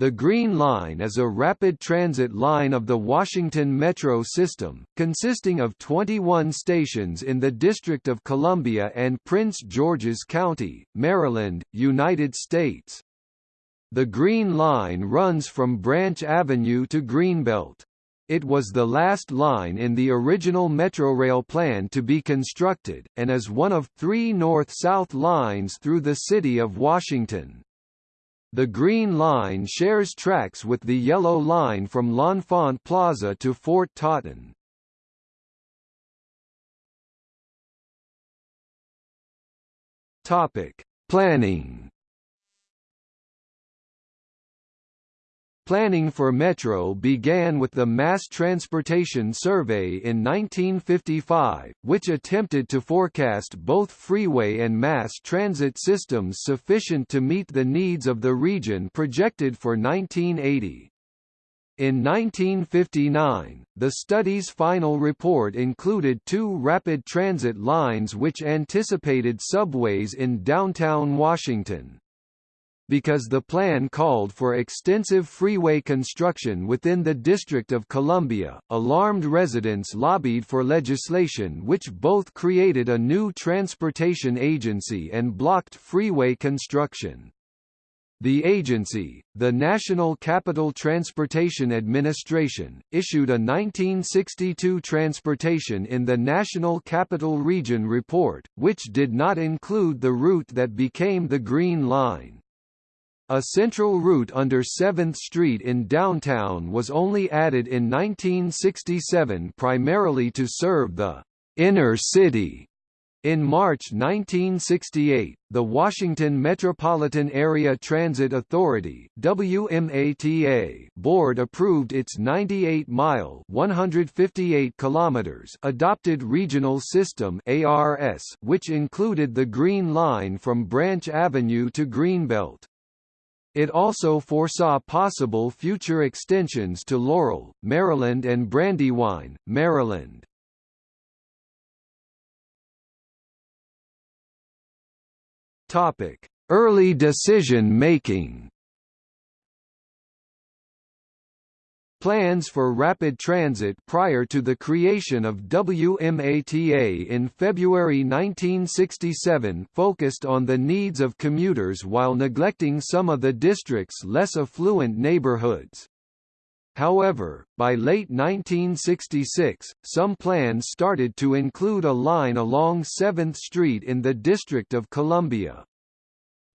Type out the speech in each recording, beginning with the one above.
The Green Line is a rapid transit line of the Washington Metro system, consisting of 21 stations in the District of Columbia and Prince George's County, Maryland, United States. The Green Line runs from Branch Avenue to Greenbelt. It was the last line in the original Metrorail plan to be constructed, and is one of three north-south lines through the city of Washington. The Green Line shares tracks with the Yellow Line from L'Enfant Plaza to Fort Totten. Topic: Planning Planning for Metro began with the Mass Transportation Survey in 1955, which attempted to forecast both freeway and mass transit systems sufficient to meet the needs of the region projected for 1980. In 1959, the study's final report included two rapid transit lines which anticipated subways in downtown Washington because the plan called for extensive freeway construction within the District of Columbia. Alarmed residents lobbied for legislation which both created a new transportation agency and blocked freeway construction. The agency, the National Capital Transportation Administration, issued a 1962 Transportation in the National Capital Region report, which did not include the route that became the Green Line. A central route under 7th Street in downtown was only added in 1967 primarily to serve the inner city. In March 1968, the Washington Metropolitan Area Transit Authority WMATA board approved its 98-mile (158 kilometers) adopted regional system ARS, which included the Green Line from Branch Avenue to Greenbelt. It also foresaw possible future extensions to Laurel, Maryland and Brandywine, Maryland. Topic: Early decision making. Plans for rapid transit prior to the creation of WMATA in February 1967 focused on the needs of commuters while neglecting some of the district's less affluent neighborhoods. However, by late 1966, some plans started to include a line along 7th Street in the District of Columbia.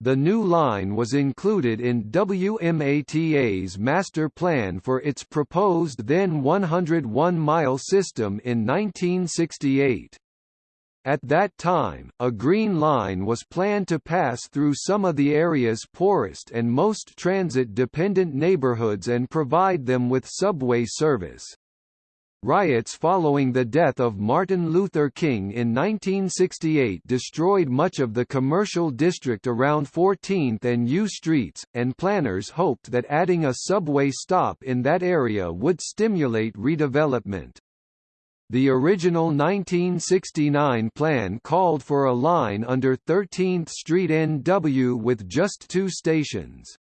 The new line was included in WMATA's master plan for its proposed then 101-mile system in 1968. At that time, a green line was planned to pass through some of the area's poorest and most transit-dependent neighborhoods and provide them with subway service. Riots following the death of Martin Luther King in 1968 destroyed much of the commercial district around 14th and U Streets, and planners hoped that adding a subway stop in that area would stimulate redevelopment. The original 1969 plan called for a line under 13th Street NW with just two stations.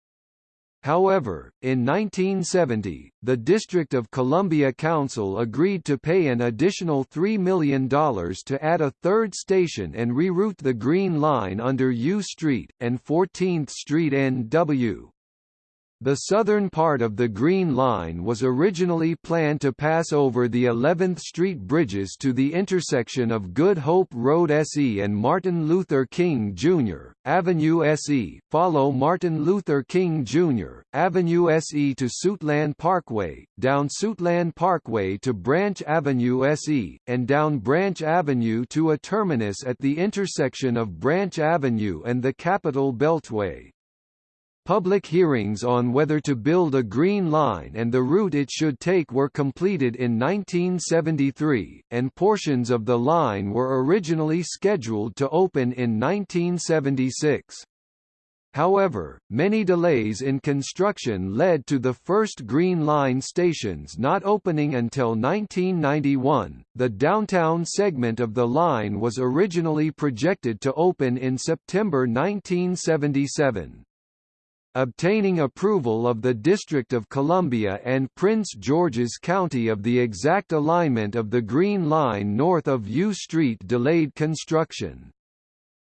However, in 1970, the District of Columbia Council agreed to pay an additional $3 million to add a third station and reroute the Green Line under U Street, and 14th Street NW. The southern part of the Green Line was originally planned to pass over the 11th Street bridges to the intersection of Good Hope Road SE and Martin Luther King Jr. Avenue SE, follow Martin Luther King Jr. Avenue SE to Suitland Parkway, down Suitland Parkway to Branch Avenue SE, and down Branch Avenue to a terminus at the intersection of Branch Avenue and the Capitol Beltway. Public hearings on whether to build a Green Line and the route it should take were completed in 1973, and portions of the line were originally scheduled to open in 1976. However, many delays in construction led to the first Green Line stations not opening until 1991. The downtown segment of the line was originally projected to open in September 1977. Obtaining approval of the District of Columbia and Prince George's County of the exact alignment of the Green Line north of U Street delayed construction.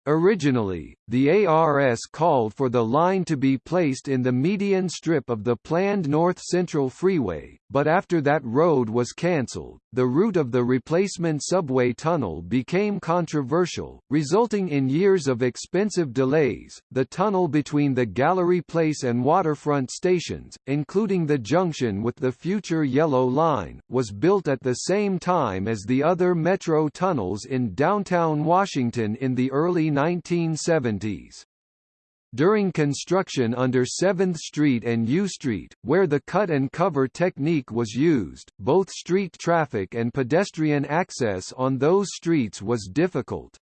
Originally, the ARS called for the line to be placed in the median strip of the planned North Central Freeway, but after that road was cancelled, the route of the replacement subway tunnel became controversial, resulting in years of expensive delays. The tunnel between the Gallery Place and Waterfront stations, including the junction with the future Yellow Line, was built at the same time as the other metro tunnels in downtown Washington in the early 1970s. During construction under 7th Street and U Street, where the cut and cover technique was used, both street traffic and pedestrian access on those streets was difficult.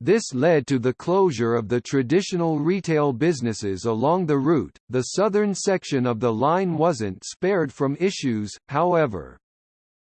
This led to the closure of the traditional retail businesses along the route. The southern section of the line wasn't spared from issues, however.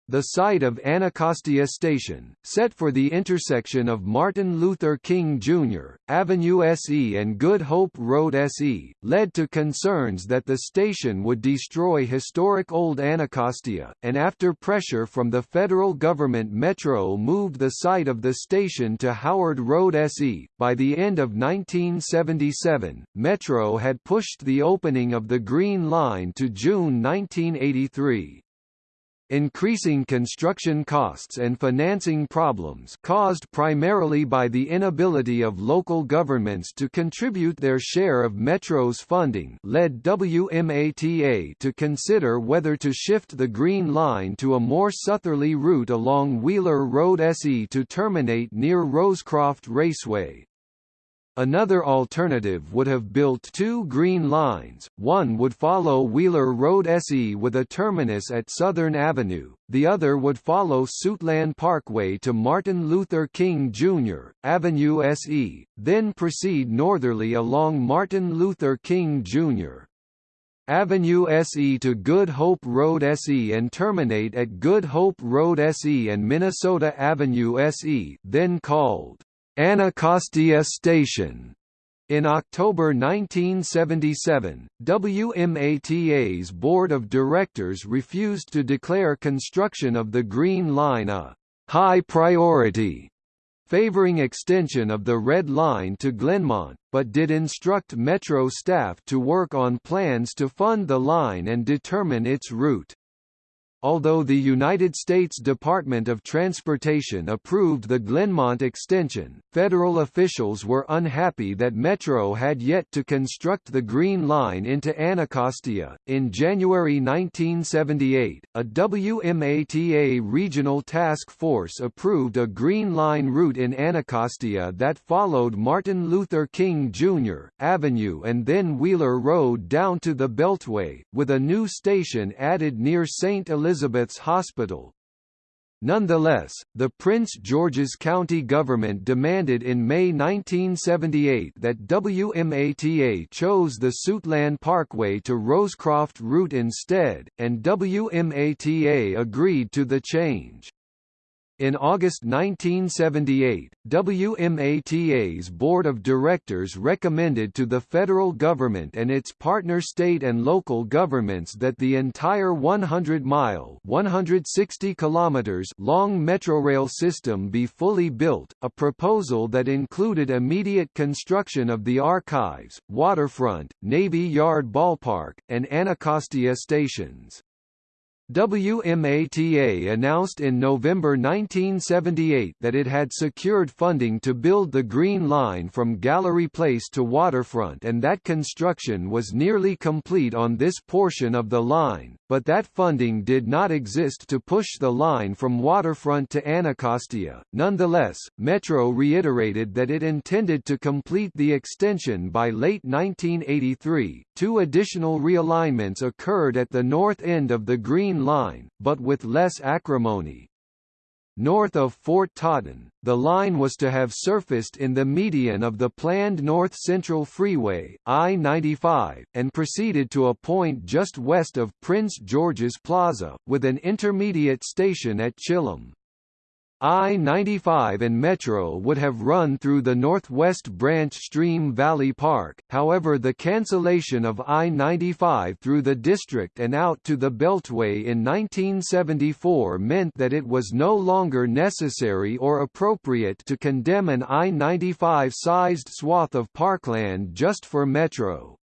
The site of Anacostia Station, set for the intersection of Martin Luther King Jr., Avenue SE and Good Hope Road SE, led to concerns that the station would destroy historic Old Anacostia, and after pressure from the federal government Metro moved the site of the station to Howard Road SE. By the end of 1977, Metro had pushed the opening of the Green Line to June 1983. Increasing construction costs and financing problems caused primarily by the inability of local governments to contribute their share of Metro's funding led WMATA to consider whether to shift the Green Line to a more southerly route along Wheeler Road SE to terminate near Rosecroft Raceway. Another alternative would have built two Green Lines, one would follow Wheeler Road SE with a terminus at Southern Avenue, the other would follow Suitland Parkway to Martin Luther King Jr., Avenue SE, then proceed northerly along Martin Luther King Jr. Avenue SE to Good Hope Road SE and terminate at Good Hope Road SE and Minnesota Avenue SE then called Anacostia Station. In October 1977, WMATA's board of directors refused to declare construction of the Green Line a high priority, favoring extension of the Red Line to Glenmont, but did instruct Metro staff to work on plans to fund the line and determine its route. Although the United States Department of Transportation approved the Glenmont extension, federal officials were unhappy that Metro had yet to construct the Green Line into Anacostia. In January 1978, a WMATA regional task force approved a Green Line route in Anacostia that followed Martin Luther King Jr. Avenue and then Wheeler Road down to the Beltway, with a new station added near St. Elizabeth Elizabeth's Hospital. Nonetheless, the Prince George's County government demanded in May 1978 that WMATA chose the Suitland Parkway to Rosecroft route instead, and WMATA agreed to the change. In August 1978, WMATA's board of directors recommended to the federal government and its partner state and local governments that the entire 100-mile (160 kilometers) long Metrorail system be fully built, a proposal that included immediate construction of the archives, waterfront, Navy Yard ballpark, and Anacostia stations. WMATA announced in November 1978 that it had secured funding to build the Green Line from Gallery Place to Waterfront and that construction was nearly complete on this portion of the line, but that funding did not exist to push the line from Waterfront to Anacostia. Nonetheless, Metro reiterated that it intended to complete the extension by late 1983. Two additional realignments occurred at the north end of the Green Line, but with less acrimony. North of Fort Totten, the line was to have surfaced in the median of the planned North Central Freeway I-95, and proceeded to a point just west of Prince George's Plaza, with an intermediate station at Chillum. I-95 and Metro would have run through the northwest branch Stream Valley Park, however the cancellation of I-95 through the district and out to the Beltway in 1974 meant that it was no longer necessary or appropriate to condemn an I-95-sized swath of parkland just for Metro.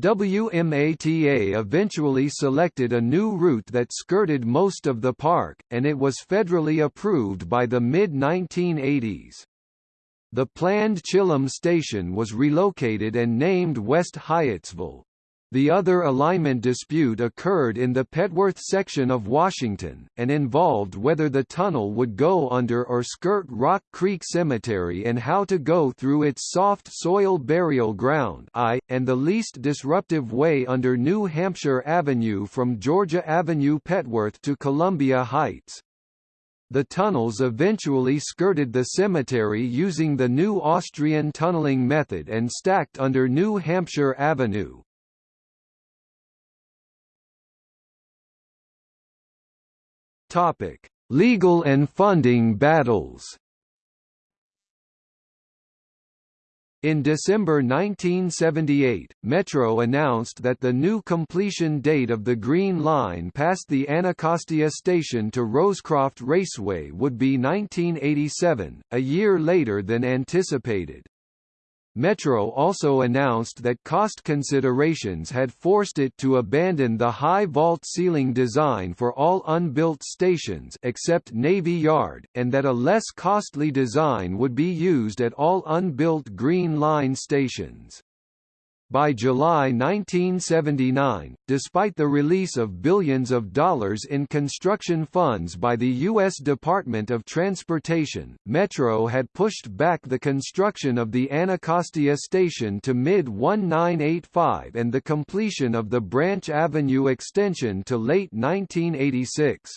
WMATA eventually selected a new route that skirted most of the park, and it was federally approved by the mid-1980s. The planned Chillum station was relocated and named West Hyattsville. The other alignment dispute occurred in the Petworth section of Washington, and involved whether the tunnel would go under or skirt Rock Creek Cemetery and how to go through its soft soil burial ground I, and the least disruptive way under New Hampshire Avenue from Georgia Avenue Petworth to Columbia Heights. The tunnels eventually skirted the cemetery using the new Austrian tunneling method and stacked under New Hampshire Avenue. Topic: Legal and funding battles. In December 1978, Metro announced that the new completion date of the Green Line past the Anacostia station to Rosecroft Raceway would be 1987, a year later than anticipated. Metro also announced that cost considerations had forced it to abandon the high vault ceiling design for all unbuilt stations except Navy Yard, and that a less costly design would be used at all unbuilt Green Line stations. By July 1979, despite the release of billions of dollars in construction funds by the U.S. Department of Transportation, Metro had pushed back the construction of the Anacostia station to mid-1985 and the completion of the Branch Avenue extension to late 1986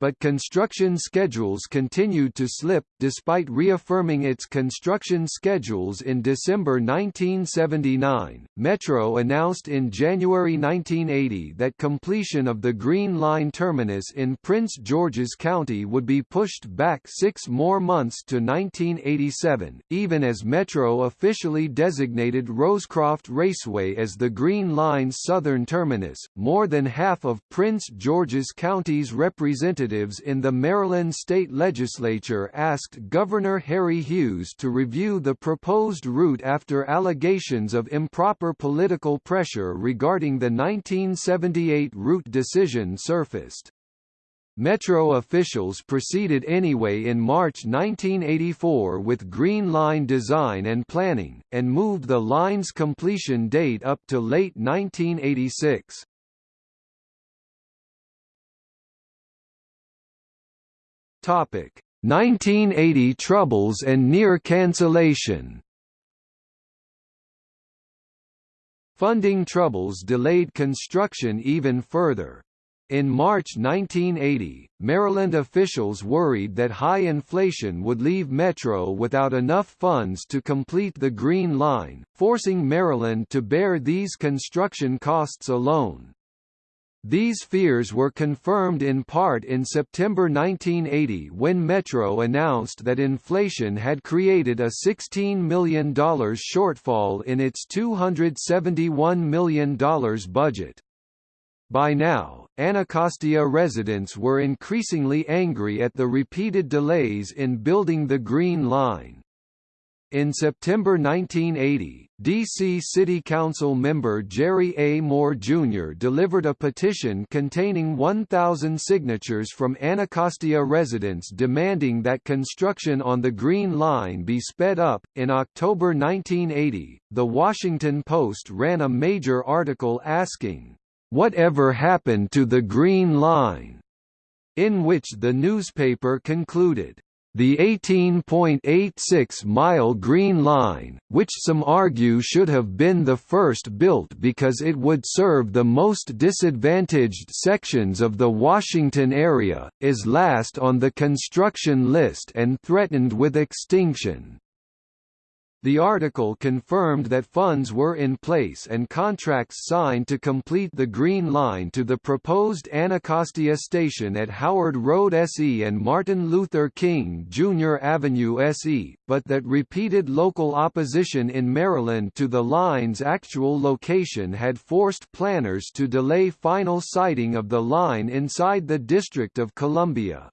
but construction schedules continued to slip, despite reaffirming its construction schedules in December 1979. Metro announced in January 1980 that completion of the Green Line terminus in Prince George's County would be pushed back six more months to 1987, even as Metro officially designated Rosecroft Raceway as the Green Line's southern terminus. More than half of Prince George's County's representatives representatives in the Maryland state legislature asked Governor Harry Hughes to review the proposed route after allegations of improper political pressure regarding the 1978 route decision surfaced. Metro officials proceeded anyway in March 1984 with Green Line design and planning, and moved the line's completion date up to late 1986. Topic: 1980 troubles and near cancellation. Funding troubles delayed construction even further. In March 1980, Maryland officials worried that high inflation would leave Metro without enough funds to complete the Green Line, forcing Maryland to bear these construction costs alone. These fears were confirmed in part in September 1980 when Metro announced that inflation had created a $16 million shortfall in its $271 million budget. By now, Anacostia residents were increasingly angry at the repeated delays in building the Green Line. In September 1980, D.C. City Council member Jerry A. Moore Jr. delivered a petition containing 1,000 signatures from Anacostia residents demanding that construction on the Green Line be sped up. In October 1980, The Washington Post ran a major article asking, Whatever happened to the Green Line? in which the newspaper concluded, the 18.86-mile Green Line, which some argue should have been the first built because it would serve the most disadvantaged sections of the Washington area, is last on the construction list and threatened with extinction. The article confirmed that funds were in place and contracts signed to complete the Green Line to the proposed Anacostia station at Howard Road SE and Martin Luther King Jr. Avenue SE, but that repeated local opposition in Maryland to the line's actual location had forced planners to delay final siting of the line inside the District of Columbia.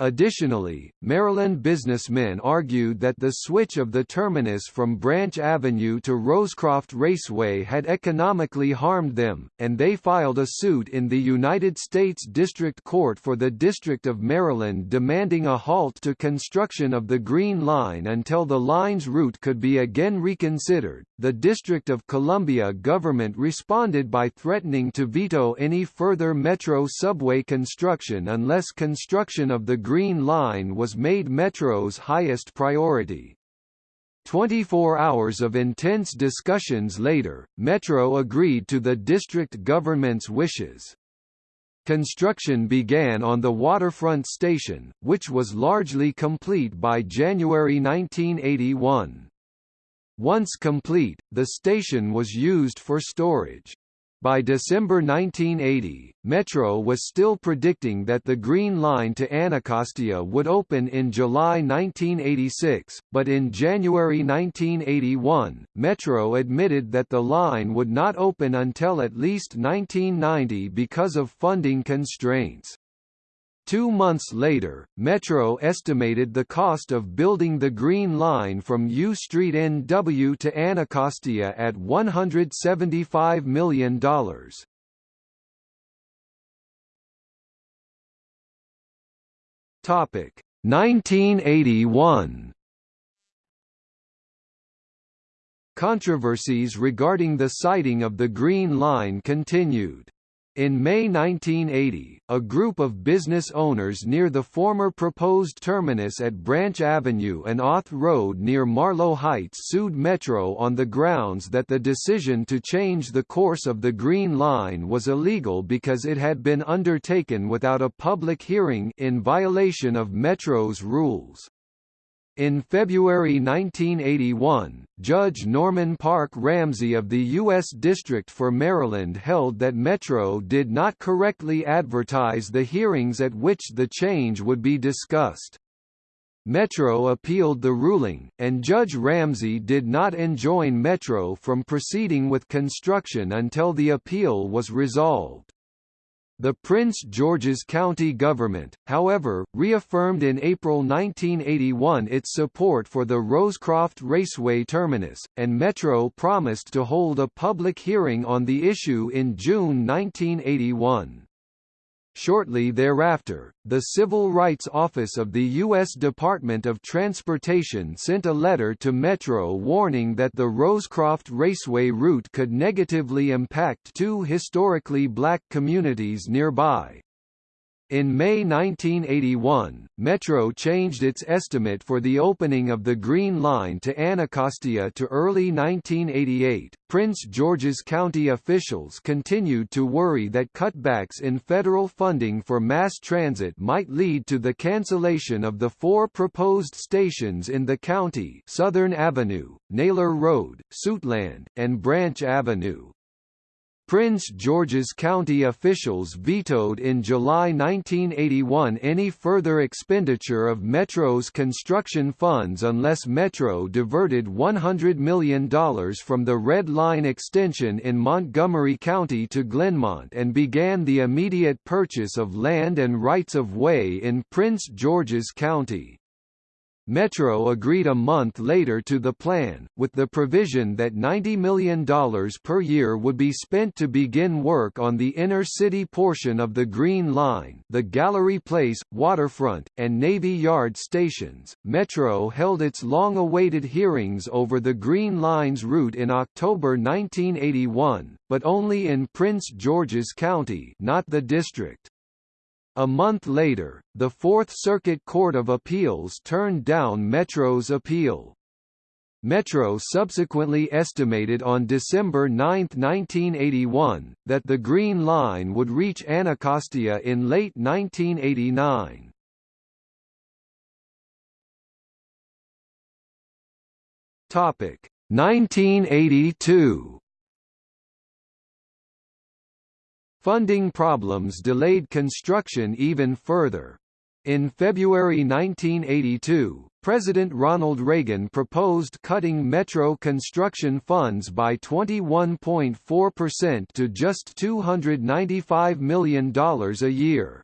Additionally, Maryland businessmen argued that the switch of the terminus from Branch Avenue to Rosecroft Raceway had economically harmed them, and they filed a suit in the United States District Court for the District of Maryland demanding a halt to construction of the Green Line until the line's route could be again reconsidered. The District of Columbia government responded by threatening to veto any further metro subway construction unless construction of the Green Line was made Metro's highest priority. 24 hours of intense discussions later, Metro agreed to the district government's wishes. Construction began on the waterfront station, which was largely complete by January 1981. Once complete, the station was used for storage. By December 1980, Metro was still predicting that the Green Line to Anacostia would open in July 1986, but in January 1981, Metro admitted that the line would not open until at least 1990 because of funding constraints. Two months later, Metro estimated the cost of building the Green Line from U Street NW to Anacostia at $175 million. Topic 1981 Controversies regarding the siting of the Green Line continued. In May 1980, a group of business owners near the former proposed terminus at Branch Avenue and Auth Road near Marlow Heights sued Metro on the grounds that the decision to change the course of the Green Line was illegal because it had been undertaken without a public hearing in violation of Metro's rules. In February 1981, Judge Norman Park Ramsey of the U.S. District for Maryland held that Metro did not correctly advertise the hearings at which the change would be discussed. Metro appealed the ruling, and Judge Ramsey did not enjoin Metro from proceeding with construction until the appeal was resolved. The Prince George's County government, however, reaffirmed in April 1981 its support for the Rosecroft Raceway terminus, and Metro promised to hold a public hearing on the issue in June 1981. Shortly thereafter, the Civil Rights Office of the U.S. Department of Transportation sent a letter to Metro warning that the Rosecroft Raceway route could negatively impact two historically black communities nearby. In May 1981, Metro changed its estimate for the opening of the Green Line to Anacostia to early 1988. Prince George's County officials continued to worry that cutbacks in federal funding for mass transit might lead to the cancellation of the four proposed stations in the county Southern Avenue, Naylor Road, Suitland, and Branch Avenue. Prince George's County officials vetoed in July 1981 any further expenditure of Metro's construction funds unless Metro diverted $100 million from the Red Line extension in Montgomery County to Glenmont and began the immediate purchase of land and rights of way in Prince George's County. Metro agreed a month later to the plan, with the provision that $90 million per year would be spent to begin work on the inner-city portion of the Green Line the Gallery Place, Waterfront, and Navy Yard stations. Metro held its long-awaited hearings over the Green Line's route in October 1981, but only in Prince George's County not the district. A month later, the Fourth Circuit Court of Appeals turned down Metro's appeal. Metro subsequently estimated on December 9, 1981, that the Green Line would reach Anacostia in late 1989. Topic 1982 Funding problems delayed construction even further. In February 1982, President Ronald Reagan proposed cutting metro construction funds by 21.4% to just $295 million a year.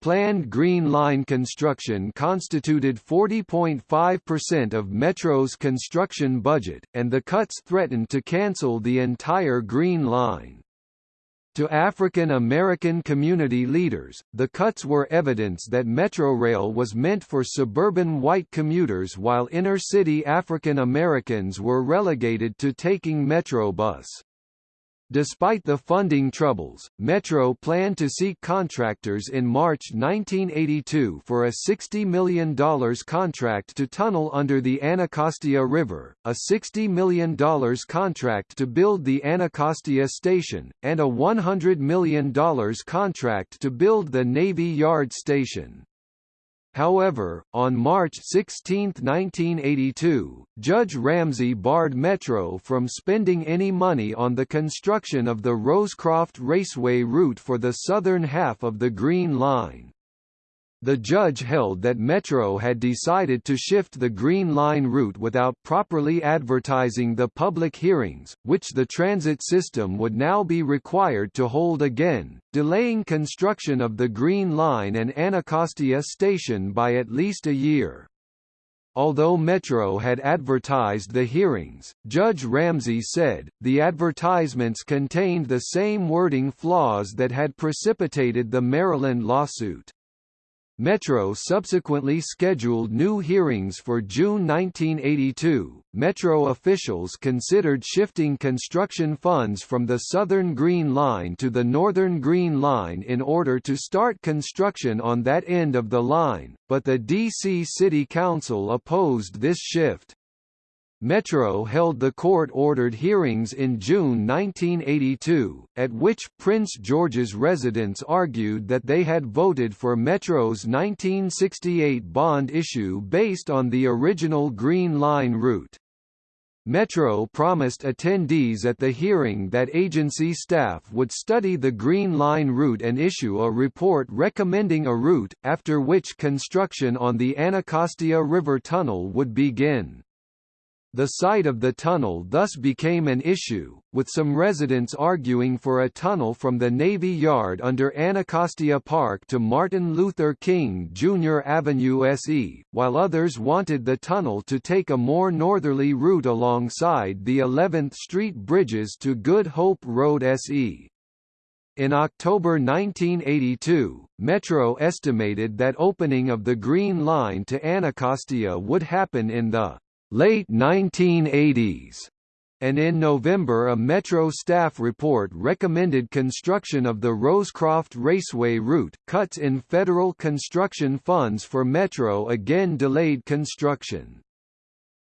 Planned Green Line construction constituted 40.5% of Metro's construction budget, and the cuts threatened to cancel the entire Green Line. To African American community leaders, the cuts were evidence that Metrorail was meant for suburban white commuters while inner-city African Americans were relegated to taking Metrobus. Despite the funding troubles, Metro planned to seek contractors in March 1982 for a $60 million contract to tunnel under the Anacostia River, a $60 million contract to build the Anacostia Station, and a $100 million contract to build the Navy Yard Station. However, on March 16, 1982, Judge Ramsey barred Metro from spending any money on the construction of the Rosecroft Raceway route for the southern half of the Green Line. The judge held that Metro had decided to shift the Green Line route without properly advertising the public hearings, which the transit system would now be required to hold again, delaying construction of the Green Line and Anacostia Station by at least a year. Although Metro had advertised the hearings, Judge Ramsey said, the advertisements contained the same wording flaws that had precipitated the Maryland lawsuit. Metro subsequently scheduled new hearings for June 1982. Metro officials considered shifting construction funds from the Southern Green Line to the Northern Green Line in order to start construction on that end of the line, but the D.C. City Council opposed this shift. Metro held the court-ordered hearings in June 1982, at which Prince George's residents argued that they had voted for Metro's 1968 bond issue based on the original Green Line route. Metro promised attendees at the hearing that agency staff would study the Green Line route and issue a report recommending a route, after which construction on the Anacostia River Tunnel would begin. The site of the tunnel thus became an issue, with some residents arguing for a tunnel from the Navy Yard under Anacostia Park to Martin Luther King Jr. Avenue SE, while others wanted the tunnel to take a more northerly route alongside the 11th Street bridges to Good Hope Road SE. In October 1982, Metro estimated that opening of the Green Line to Anacostia would happen in the late 1980s, and in November a Metro staff report recommended construction of the Rosecroft Raceway route. Cuts in federal construction funds for Metro again delayed construction.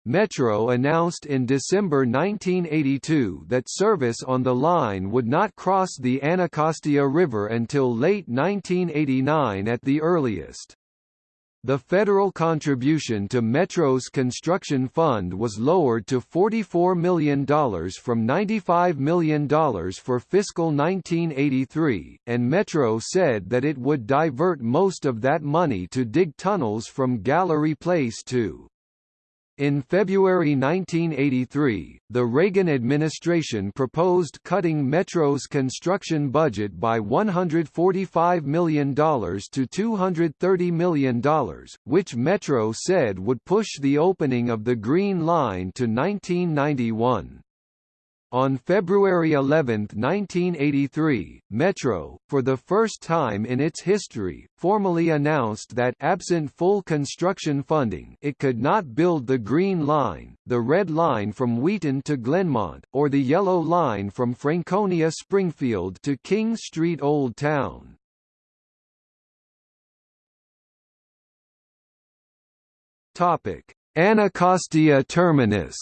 Metro announced in December 1982 that service on the line would not cross the Anacostia River until late 1989 at the earliest. The federal contribution to Metro's construction fund was lowered to $44 million from $95 million for fiscal 1983, and Metro said that it would divert most of that money to dig tunnels from Gallery Place to in February 1983, the Reagan administration proposed cutting Metro's construction budget by $145 million to $230 million, which Metro said would push the opening of the Green Line to 1991. On February 11, 1983, Metro, for the first time in its history, formally announced that absent full construction funding it could not build the Green Line, the Red Line from Wheaton to Glenmont, or the Yellow Line from Franconia Springfield to King Street Old Town. Anacostia Terminus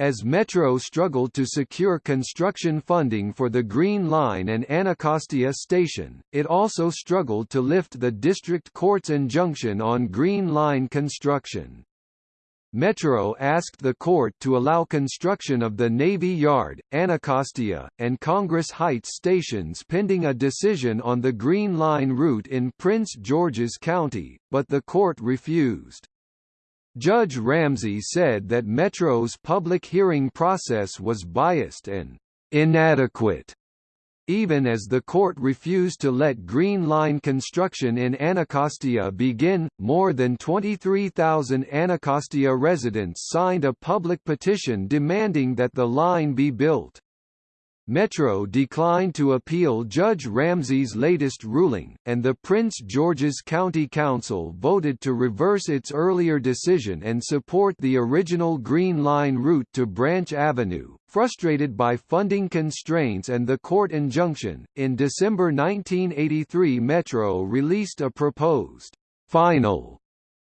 As Metro struggled to secure construction funding for the Green Line and Anacostia Station, it also struggled to lift the district court's injunction on Green Line construction. Metro asked the court to allow construction of the Navy Yard, Anacostia, and Congress Heights stations pending a decision on the Green Line route in Prince George's County, but the court refused. Judge Ramsey said that Metro's public hearing process was biased and inadequate, even as the court refused to let Green Line construction in Anacostia begin. More than 23,000 Anacostia residents signed a public petition demanding that the line be built. Metro declined to appeal Judge Ramsey's latest ruling, and the Prince George's County Council voted to reverse its earlier decision and support the original Green Line route to Branch Avenue. Frustrated by funding constraints and the court injunction, in December 1983 Metro released a proposed final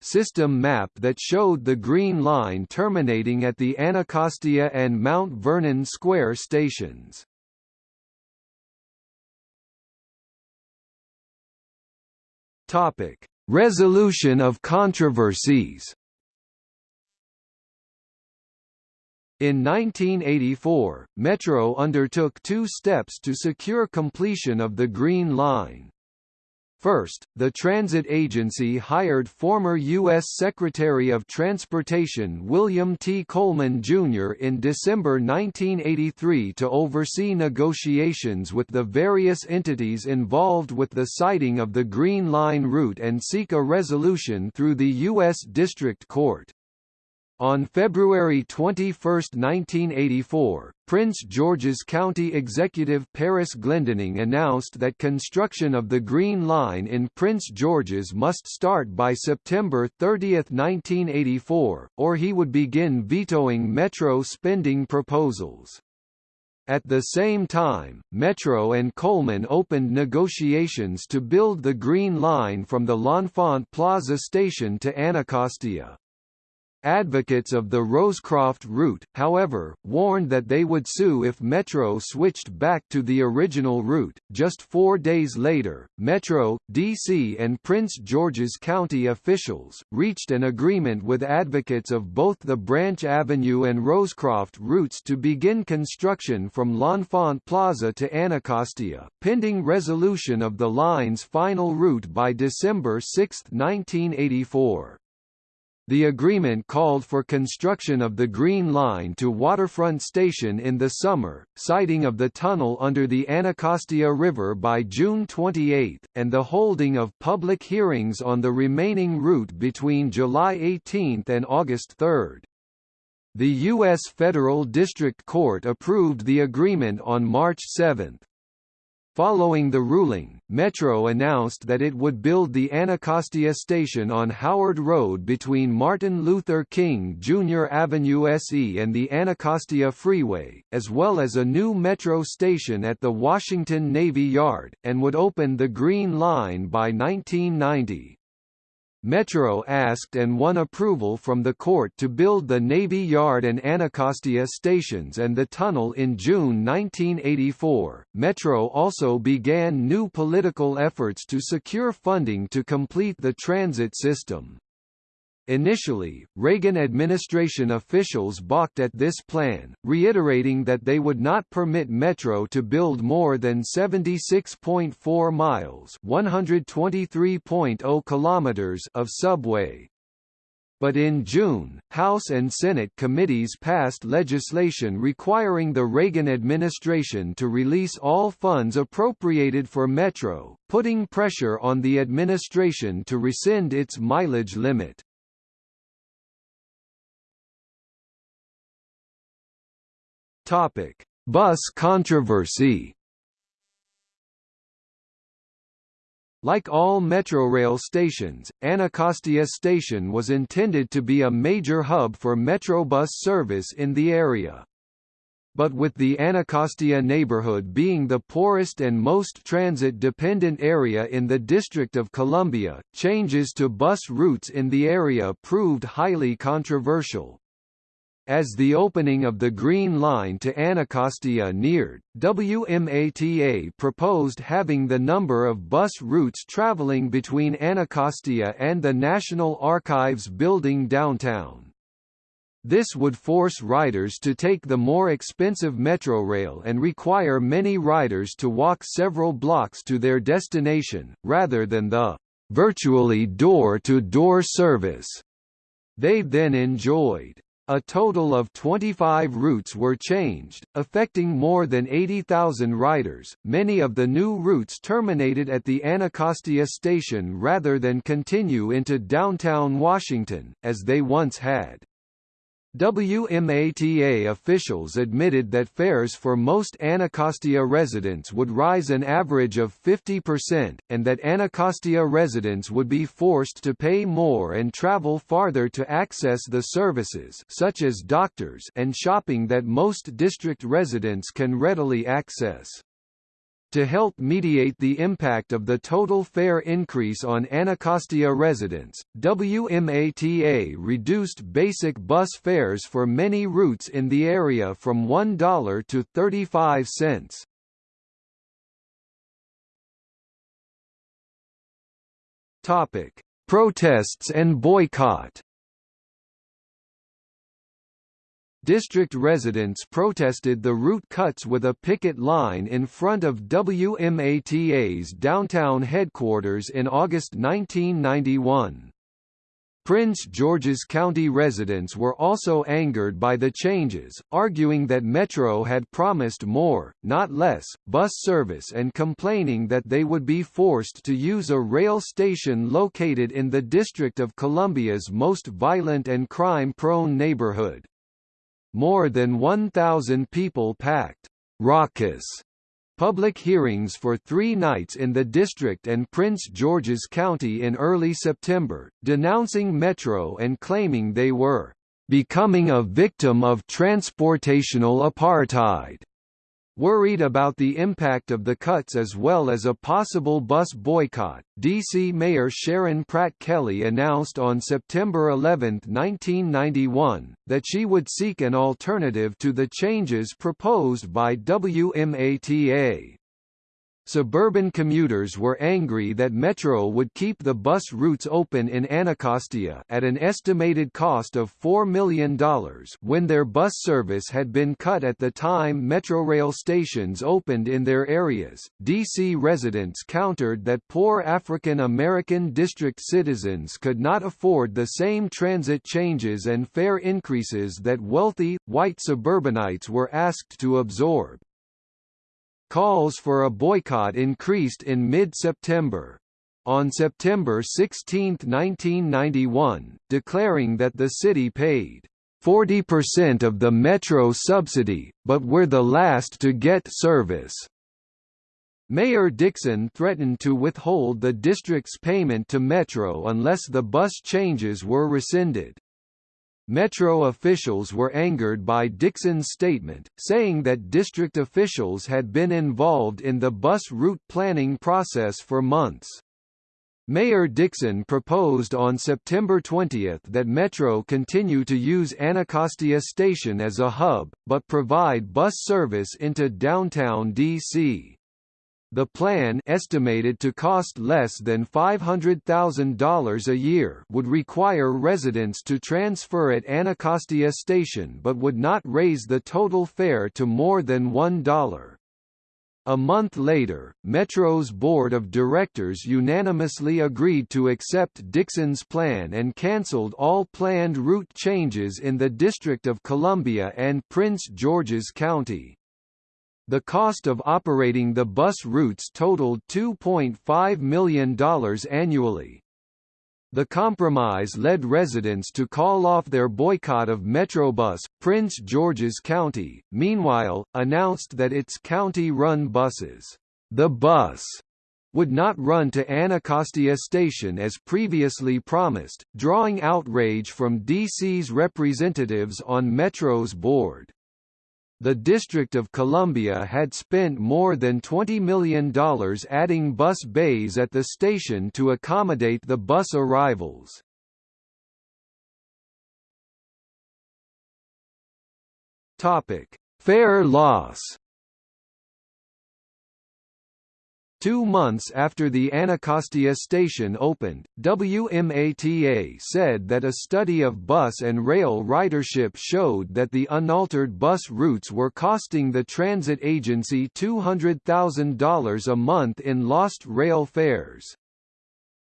system map that showed the Green Line terminating at the Anacostia and Mount Vernon Square stations. Topic: Resolution of controversies. In 1984, Metro undertook two steps to secure completion of the Green Line. First, the transit agency hired former U.S. Secretary of Transportation William T. Coleman, Jr. in December 1983 to oversee negotiations with the various entities involved with the siting of the Green Line route and seek a resolution through the U.S. District Court. On February 21, 1984, Prince George's County Executive Paris Glendening announced that construction of the Green Line in Prince George's must start by September 30, 1984, or he would begin vetoing Metro spending proposals. At the same time, Metro and Coleman opened negotiations to build the Green Line from the L'Enfant Plaza station to Anacostia. Advocates of the Rosecroft route, however, warned that they would sue if Metro switched back to the original route. Just four days later, Metro, D.C., and Prince George's County officials reached an agreement with advocates of both the Branch Avenue and Rosecroft routes to begin construction from L'Enfant Plaza to Anacostia, pending resolution of the line's final route by December 6, 1984. The agreement called for construction of the Green Line to Waterfront Station in the summer, siting of the tunnel under the Anacostia River by June 28, and the holding of public hearings on the remaining route between July 18 and August 3. The U.S. Federal District Court approved the agreement on March 7. Following the ruling, Metro announced that it would build the Anacostia station on Howard Road between Martin Luther King Jr. Avenue SE and the Anacostia Freeway, as well as a new Metro station at the Washington Navy Yard, and would open the Green Line by 1990. Metro asked and won approval from the court to build the Navy Yard and Anacostia stations and the tunnel in June 1984. Metro also began new political efforts to secure funding to complete the transit system. Initially, Reagan administration officials balked at this plan, reiterating that they would not permit Metro to build more than 76.4 miles (123.0 kilometers) of subway. But in June, House and Senate committees passed legislation requiring the Reagan administration to release all funds appropriated for Metro, putting pressure on the administration to rescind its mileage limit. Topic: Bus controversy. Like all Metrorail stations, Anacostia Station was intended to be a major hub for Metrobus service in the area. But with the Anacostia neighborhood being the poorest and most transit-dependent area in the District of Columbia, changes to bus routes in the area proved highly controversial. As the opening of the Green Line to Anacostia neared, WMATA proposed having the number of bus routes traveling between Anacostia and the National Archives building downtown. This would force riders to take the more expensive Metrorail and require many riders to walk several blocks to their destination, rather than the virtually door-to-door -door service they then enjoyed. A total of 25 routes were changed, affecting more than 80,000 riders. Many of the new routes terminated at the Anacostia station rather than continue into downtown Washington, as they once had. WMATA officials admitted that fares for most Anacostia residents would rise an average of 50%, and that Anacostia residents would be forced to pay more and travel farther to access the services such as doctors and shopping that most district residents can readily access. To help mediate the impact of the total fare increase on Anacostia residents, WMATA reduced basic bus fares for many routes in the area from $1 to 35 cents. Topic: Protests and boycott. District residents protested the route cuts with a picket line in front of WMATA's downtown headquarters in August 1991. Prince George's County residents were also angered by the changes, arguing that Metro had promised more, not less, bus service and complaining that they would be forced to use a rail station located in the District of Columbia's most violent and crime-prone neighborhood. More than 1,000 people packed raucous public hearings for three nights in the district and Prince George's County in early September, denouncing Metro and claiming they were becoming a victim of transportational apartheid. Worried about the impact of the cuts as well as a possible bus boycott, D.C. Mayor Sharon Pratt Kelly announced on September 11, 1991, that she would seek an alternative to the changes proposed by WMATA. Suburban commuters were angry that Metro would keep the bus routes open in Anacostia at an estimated cost of $4 million when their bus service had been cut at the time Metrorail stations opened in their areas. DC residents countered that poor African American district citizens could not afford the same transit changes and fare increases that wealthy, white suburbanites were asked to absorb. Calls for a boycott increased in mid-September. On September 16, 1991, declaring that the city paid 40% of the Metro subsidy, but we're the last to get service. Mayor Dixon threatened to withhold the district's payment to Metro unless the bus changes were rescinded. Metro officials were angered by Dixon's statement, saying that district officials had been involved in the bus route planning process for months. Mayor Dixon proposed on September 20 that Metro continue to use Anacostia Station as a hub, but provide bus service into downtown D.C. The plan estimated to cost less than $500,000 a year would require residents to transfer at Anacostia Station but would not raise the total fare to more than $1. A month later, Metro's board of directors unanimously agreed to accept Dixon's plan and cancelled all planned route changes in the District of Columbia and Prince George's County. The cost of operating the bus routes totaled $2.5 million annually. The compromise led residents to call off their boycott of Metrobus. Prince George's County, meanwhile, announced that its county-run buses, the bus, would not run to Anacostia Station as previously promised, drawing outrage from DC's representatives on Metro's board the District of Columbia had spent more than $20 million adding bus bays at the station to accommodate the bus arrivals. Topic: Fare loss Two months after the Anacostia station opened, WMATA said that a study of bus and rail ridership showed that the unaltered bus routes were costing the transit agency $200,000 a month in lost rail fares.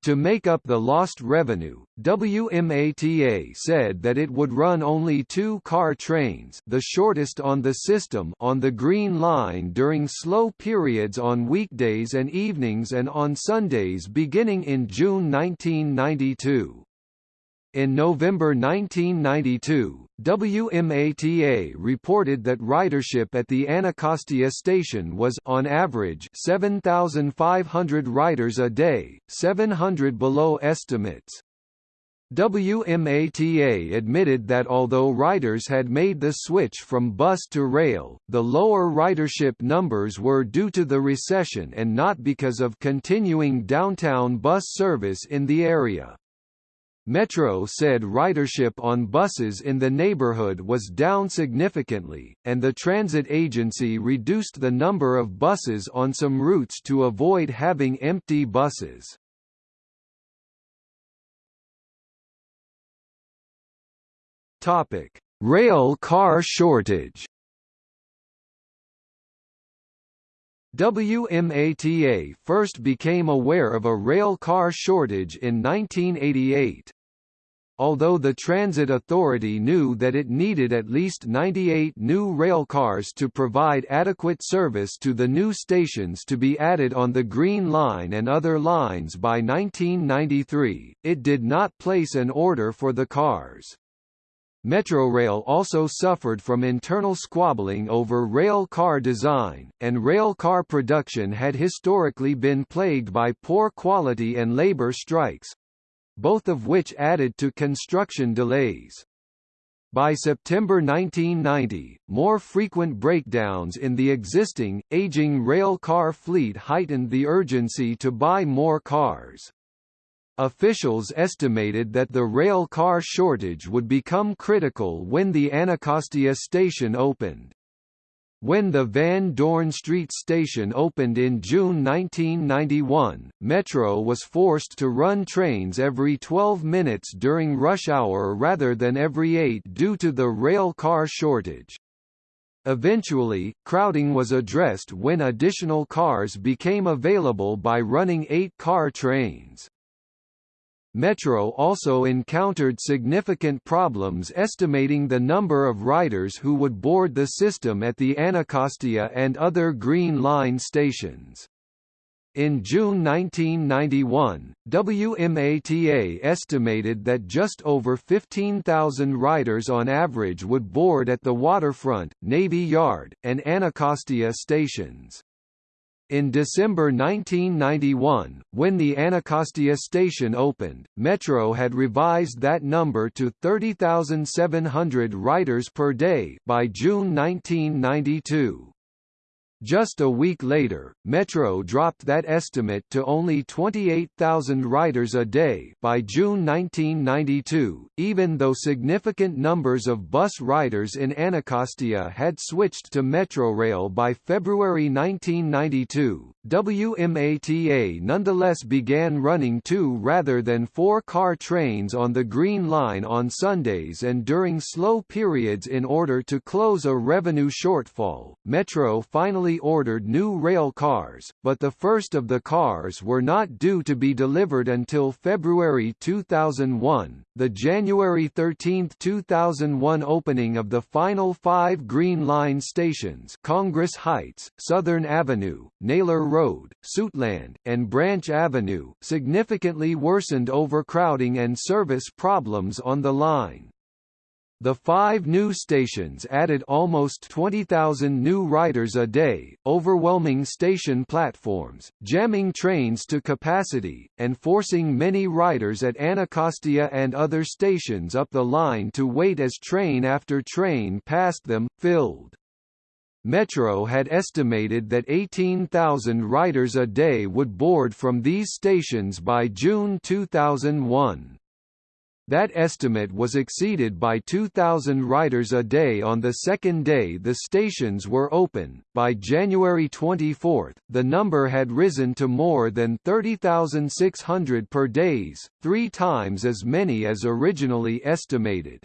To make up the lost revenue, WMATA said that it would run only two car trains the shortest on the system on the Green Line during slow periods on weekdays and evenings and on Sundays beginning in June 1992. In November 1992, WMATA reported that ridership at the Anacostia station was on average 7,500 riders a day, 700 below estimates. WMATA admitted that although riders had made the switch from bus to rail, the lower ridership numbers were due to the recession and not because of continuing downtown bus service in the area. Metro said ridership on buses in the neighborhood was down significantly, and the transit agency reduced the number of buses on some routes to avoid having empty buses. Topic: Rail car shortage. WMATA first became aware of a rail car shortage in 1988. Although the Transit Authority knew that it needed at least 98 new rail cars to provide adequate service to the new stations to be added on the Green Line and other lines by 1993, it did not place an order for the cars. Metrorail also suffered from internal squabbling over rail car design, and rail car production had historically been plagued by poor quality and labor strikes, both of which added to construction delays. By September 1990, more frequent breakdowns in the existing, aging rail car fleet heightened the urgency to buy more cars. Officials estimated that the rail car shortage would become critical when the Anacostia station opened. When the Van Dorn Street station opened in June 1991, Metro was forced to run trains every 12 minutes during rush hour rather than every 8 due to the rail car shortage. Eventually, crowding was addressed when additional cars became available by running eight-car trains. Metro also encountered significant problems estimating the number of riders who would board the system at the Anacostia and other Green Line stations. In June 1991, WMATA estimated that just over 15,000 riders on average would board at the Waterfront, Navy Yard, and Anacostia stations. In December 1991, when the Anacostia station opened, Metro had revised that number to 30,700 riders per day by June 1992. Just a week later, Metro dropped that estimate to only 28,000 riders a day by June 1992, even though significant numbers of bus riders in Anacostia had switched to Metrorail by February 1992. WMATA nonetheless began running two rather than four-car trains on the Green Line on Sundays and during slow periods in order to close a revenue shortfall. Metro finally ordered new rail cars, but the first of the cars were not due to be delivered until February 2001. The January 13, 2001 opening of the final five Green Line stations Congress Heights, Southern Avenue, Naylor Road, Suitland, and Branch Avenue significantly worsened overcrowding and service problems on the line. The five new stations added almost 20,000 new riders a day, overwhelming station platforms, jamming trains to capacity, and forcing many riders at Anacostia and other stations up the line to wait as train after train passed them, filled. Metro had estimated that 18,000 riders a day would board from these stations by June 2001. That estimate was exceeded by 2,000 riders a day on the second day the stations were open. By January 24, the number had risen to more than 30,600 per days, three times as many as originally estimated.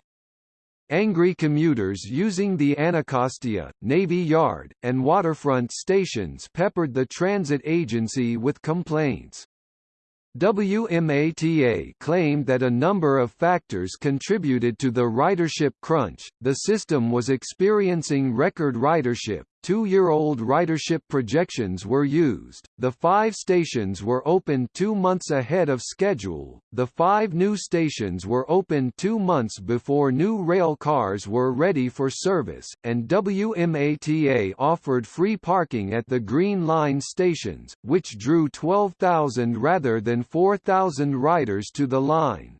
Angry commuters using the Anacostia, Navy Yard, and waterfront stations peppered the transit agency with complaints. WMATA claimed that a number of factors contributed to the ridership crunch. The system was experiencing record ridership. Two-year-old ridership projections were used. The five stations were opened two months ahead of schedule. The five new stations were opened two months before new rail cars were ready for service, and WMATA offered free parking at the Green Line stations, which drew 12,000 rather than 4,000 riders to the line.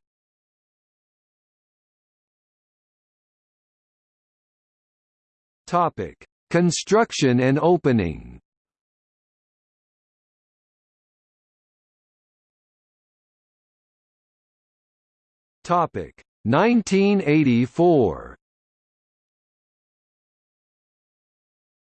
Topic: Construction and opening. Topic: 1984.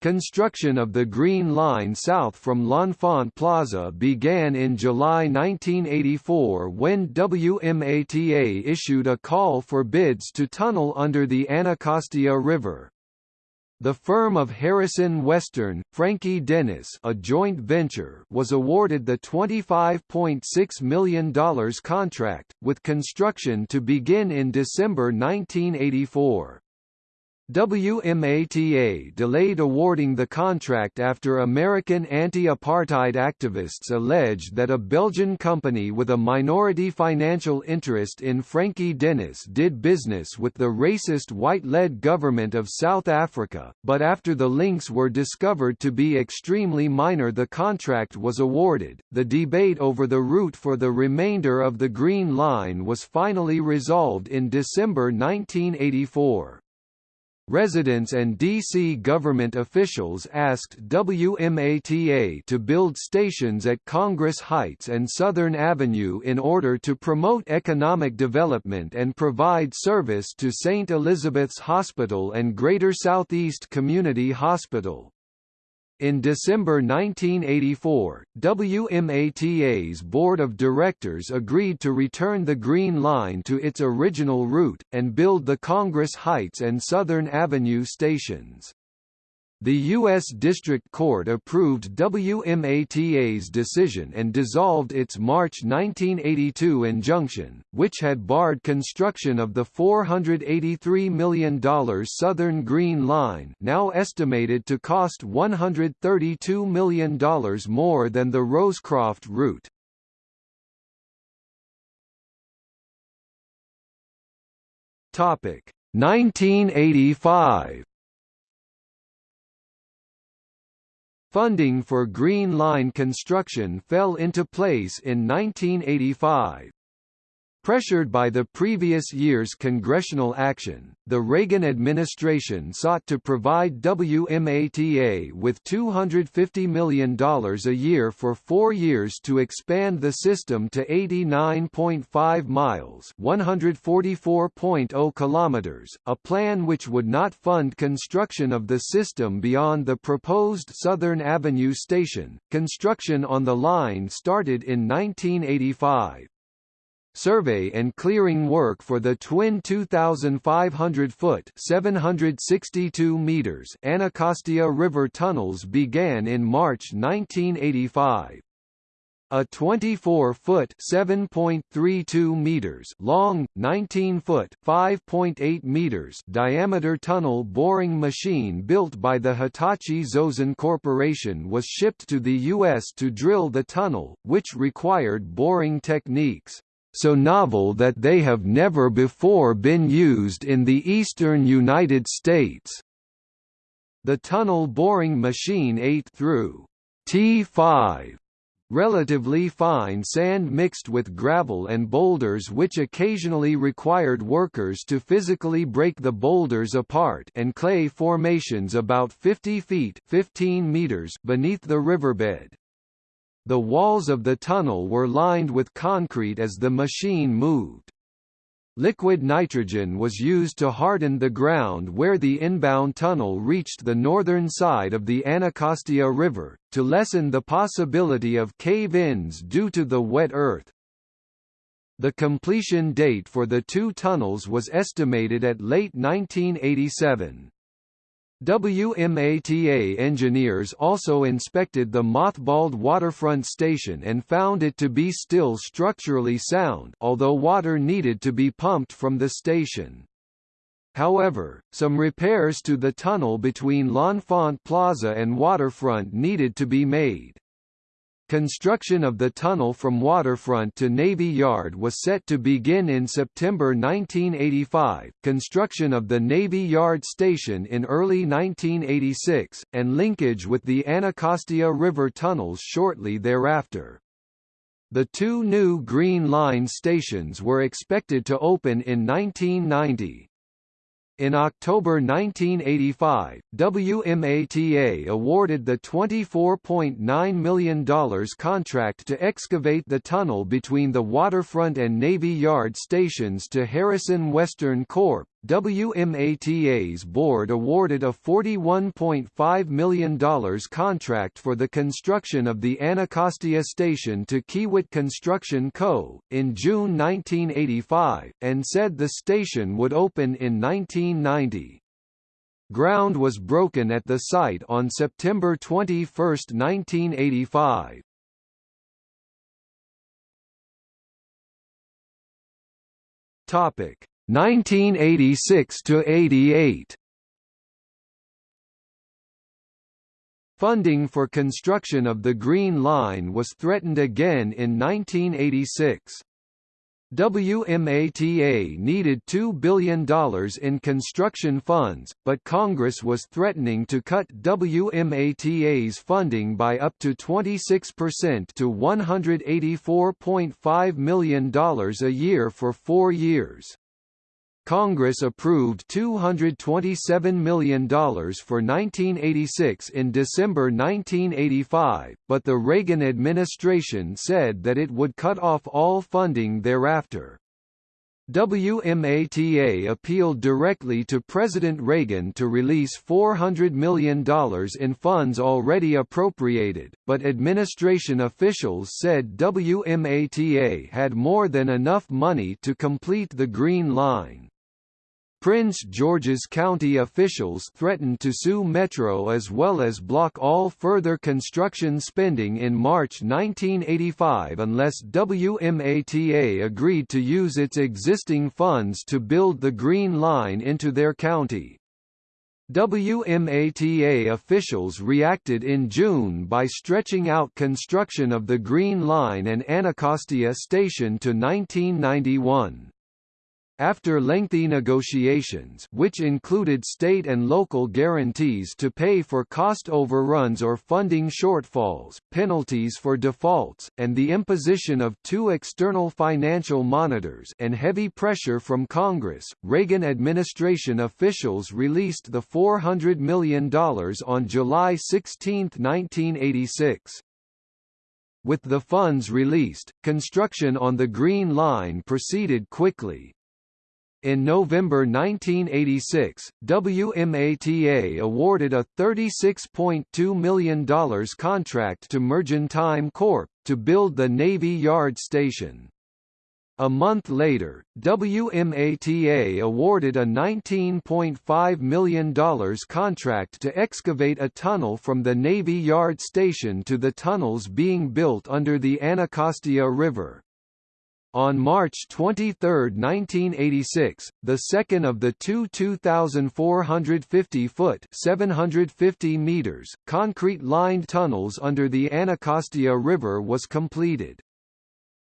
Construction of the Green Line south from L'Enfant Plaza began in July 1984 when WMATA issued a call for bids to tunnel under the Anacostia River. The firm of Harrison Western, Franki Denys a joint venture was awarded the $25.6 million contract, with construction to begin in December 1984. WMATA delayed awarding the contract after American anti-apartheid activists alleged that a Belgian company with a minority financial interest in Franki Denys did business with the racist white-led government of South Africa, but after the links were discovered to be extremely minor the contract was awarded. The debate over the route for the remainder of the Green Line was finally resolved in December 1984. Residents and D.C. government officials asked WMATA to build stations at Congress Heights and Southern Avenue in order to promote economic development and provide service to St. Elizabeth's Hospital and Greater Southeast Community Hospital. In December 1984, WMATA's board of directors agreed to return the Green Line to its original route, and build the Congress Heights and Southern Avenue stations. The U.S. District Court approved WMATA's decision and dissolved its March 1982 injunction, which had barred construction of the $483 million Southern Green Line now estimated to cost $132 million more than the Rosecroft route. Topic 1985 Funding for Green Line construction fell into place in 1985. Pressured by the previous year's congressional action, the Reagan administration sought to provide WMATA with $250 million a year for four years to expand the system to 89.5 miles 144.0 kilometers, a plan which would not fund construction of the system beyond the proposed Southern Avenue station. Construction on the line started in 1985 survey and clearing work for the twin 2,500-foot (762 meters) Anacostia River tunnels began in March 1985. A 24-foot (7.32 meters) long, 19-foot (5.8 meters) diameter tunnel boring machine built by the Hitachi Zosen Corporation was shipped to the U.S. to drill the tunnel, which required boring techniques so novel that they have never before been used in the eastern United States. The tunnel boring machine ate through T5 relatively fine sand mixed with gravel and boulders which occasionally required workers to physically break the boulders apart and clay formations about 50 feet 15 meters beneath the riverbed. The walls of the tunnel were lined with concrete as the machine moved. Liquid nitrogen was used to harden the ground where the inbound tunnel reached the northern side of the Anacostia River, to lessen the possibility of cave-ins due to the wet earth. The completion date for the two tunnels was estimated at late 1987. WMATA engineers also inspected the mothballed waterfront station and found it to be still structurally sound although water needed to be pumped from the station. However, some repairs to the tunnel between L'Enfant Plaza and Waterfront needed to be made. Construction of the tunnel from Waterfront to Navy Yard was set to begin in September 1985, construction of the Navy Yard station in early 1986, and linkage with the Anacostia River tunnels shortly thereafter. The two new Green Line stations were expected to open in 1990. In October 1985, WMATA awarded the $24.9 million contract to excavate the tunnel between the waterfront and Navy Yard stations to Harrison Western Corp. WMATA's board awarded a $41.5 million contract for the construction of the Anacostia Station to Kiewit Construction Co. in June 1985, and said the station would open in 1990. Ground was broken at the site on September 21, 1985. Topic 1986 to 88 Funding for construction of the Green Line was threatened again in 1986. WMATA needed $2 billion in construction funds, but Congress was threatening to cut WMATA's funding by up to 26% to $184.5 million a year for four years. Congress approved $227 million for 1986 in December 1985, but the Reagan administration said that it would cut off all funding thereafter. WMATA appealed directly to President Reagan to release $400 million in funds already appropriated, but administration officials said WMATA had more than enough money to complete the Green Line. Prince George's County officials threatened to sue Metro as well as block all further construction spending in March 1985 unless WMATA agreed to use its existing funds to build the Green Line into their county. WMATA officials reacted in June by stretching out construction of the Green Line and Anacostia Station to 1991. After lengthy negotiations which included state and local guarantees to pay for cost overruns or funding shortfalls, penalties for defaults, and the imposition of two external financial monitors and heavy pressure from Congress, Reagan administration officials released the $400 million on July 16, 1986. With the funds released, construction on the Green Line proceeded quickly, in November 1986, WMATA awarded a $36.2 million contract to Mergentime Corp. to build the Navy Yard station. A month later, WMATA awarded a $19.5 million contract to excavate a tunnel from the Navy Yard station to the tunnels being built under the Anacostia River. On March 23, 1986, the second of the two 2,450-foot (750 meters) concrete-lined tunnels under the Anacostia River was completed.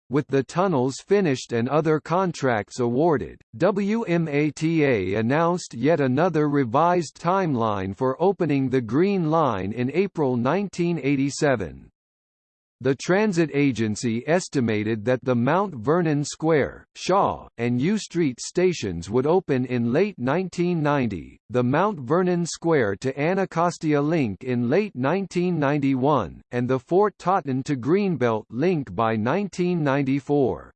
With the tunnels finished and other contracts awarded, WMATA announced yet another revised timeline for opening the Green Line in April 1987. The transit agency estimated that the Mount Vernon Square, Shaw, and U Street stations would open in late 1990, the Mount Vernon Square to Anacostia link in late 1991, and the Fort Totten to Greenbelt link by 1994.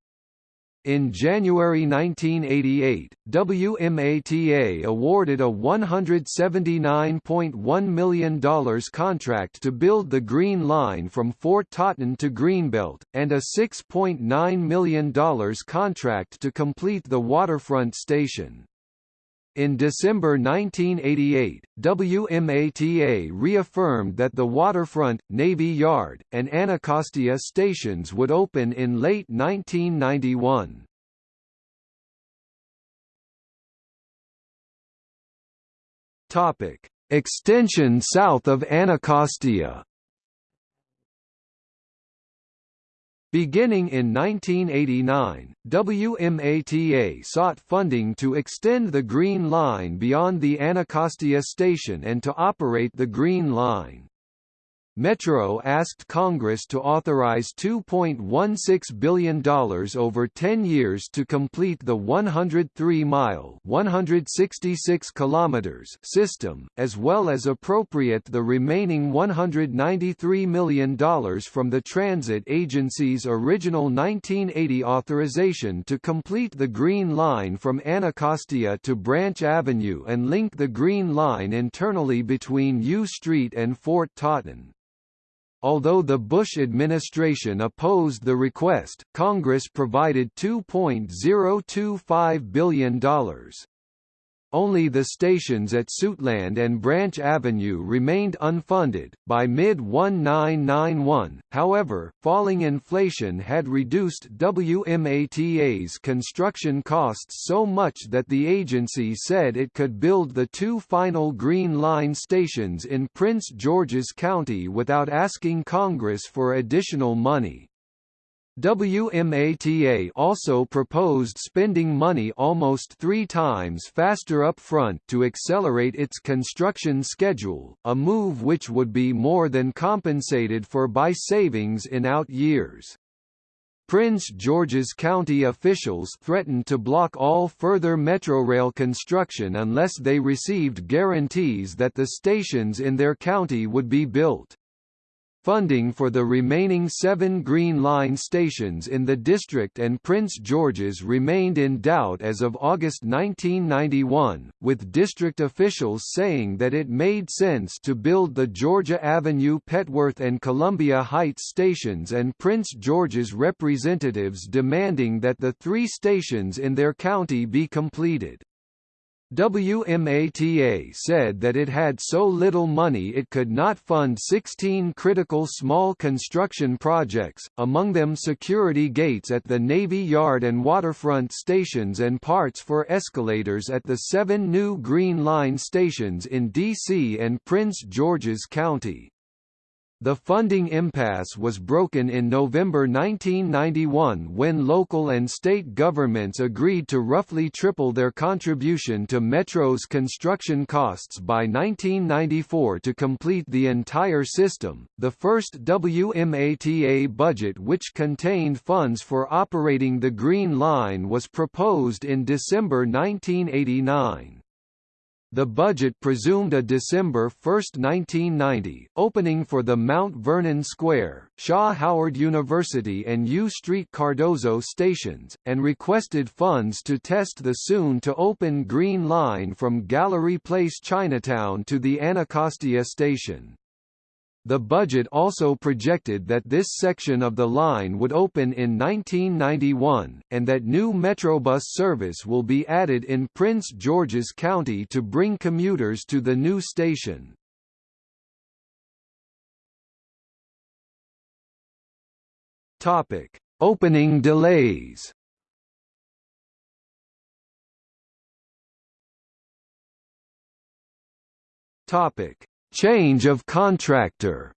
In January 1988, WMATA awarded a $179.1 million contract to build the Green Line from Fort Totten to Greenbelt, and a $6.9 million contract to complete the waterfront station. In December 1988, WMATA reaffirmed that the Waterfront, Navy Yard, and Anacostia stations would open in late 1991. Topic: Extension south of Anacostia. Beginning in 1989, WMATA sought funding to extend the Green Line beyond the Anacostia station and to operate the Green Line. Metro asked Congress to authorize $2.16 billion over 10 years to complete the 103-mile (166 kilometers) system, as well as appropriate the remaining $193 million from the Transit Agency's original 1980 authorization to complete the Green Line from Anacostia to Branch Avenue and link the Green Line internally between U Street and Fort Totten. Although the Bush administration opposed the request, Congress provided $2.025 billion. Only the stations at Suitland and Branch Avenue remained unfunded. By mid 1991, however, falling inflation had reduced WMATA's construction costs so much that the agency said it could build the two final Green Line stations in Prince George's County without asking Congress for additional money. WMATA also proposed spending money almost three times faster up front to accelerate its construction schedule, a move which would be more than compensated for by savings in out years. Prince George's County officials threatened to block all further Metrorail construction unless they received guarantees that the stations in their county would be built. Funding for the remaining seven Green Line stations in the district and Prince George's remained in doubt as of August 1991, with district officials saying that it made sense to build the Georgia Avenue Petworth and Columbia Heights stations and Prince George's representatives demanding that the three stations in their county be completed. WMATA said that it had so little money it could not fund 16 critical small construction projects, among them security gates at the Navy Yard and waterfront stations and parts for escalators at the seven new Green Line stations in D.C. and Prince George's County. The funding impasse was broken in November 1991 when local and state governments agreed to roughly triple their contribution to Metro's construction costs by 1994 to complete the entire system. The first WMATA budget, which contained funds for operating the Green Line, was proposed in December 1989. The budget presumed a December 1, 1990, opening for the Mount Vernon Square, Shaw Howard University and U Street Cardozo stations, and requested funds to test the soon-to-open Green Line from Gallery Place Chinatown to the Anacostia station. The budget also projected that this section of the line would open in 1991, and that new Metrobus service will be added in Prince George's County to bring commuters to the new station. Topic: Opening delays. Topic: Change of contractor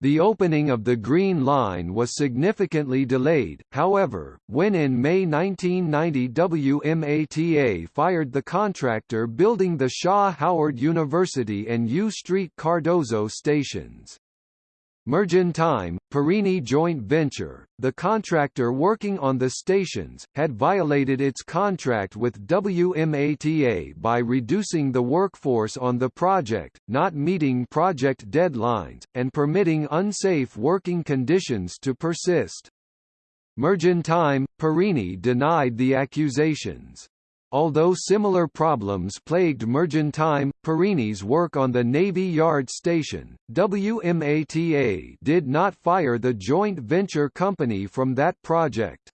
The opening of the Green Line was significantly delayed, however, when in May 1990 WMATA fired the contractor building the Shaw Howard University and U Street Cardozo stations. Mergentime, Perini joint venture, the contractor working on the stations, had violated its contract with WMATA by reducing the workforce on the project, not meeting project deadlines, and permitting unsafe working conditions to persist. Mergentime, Perini denied the accusations. Although similar problems plagued Mergentime, Perini's work on the Navy Yard Station, WMATA did not fire the joint venture company from that project.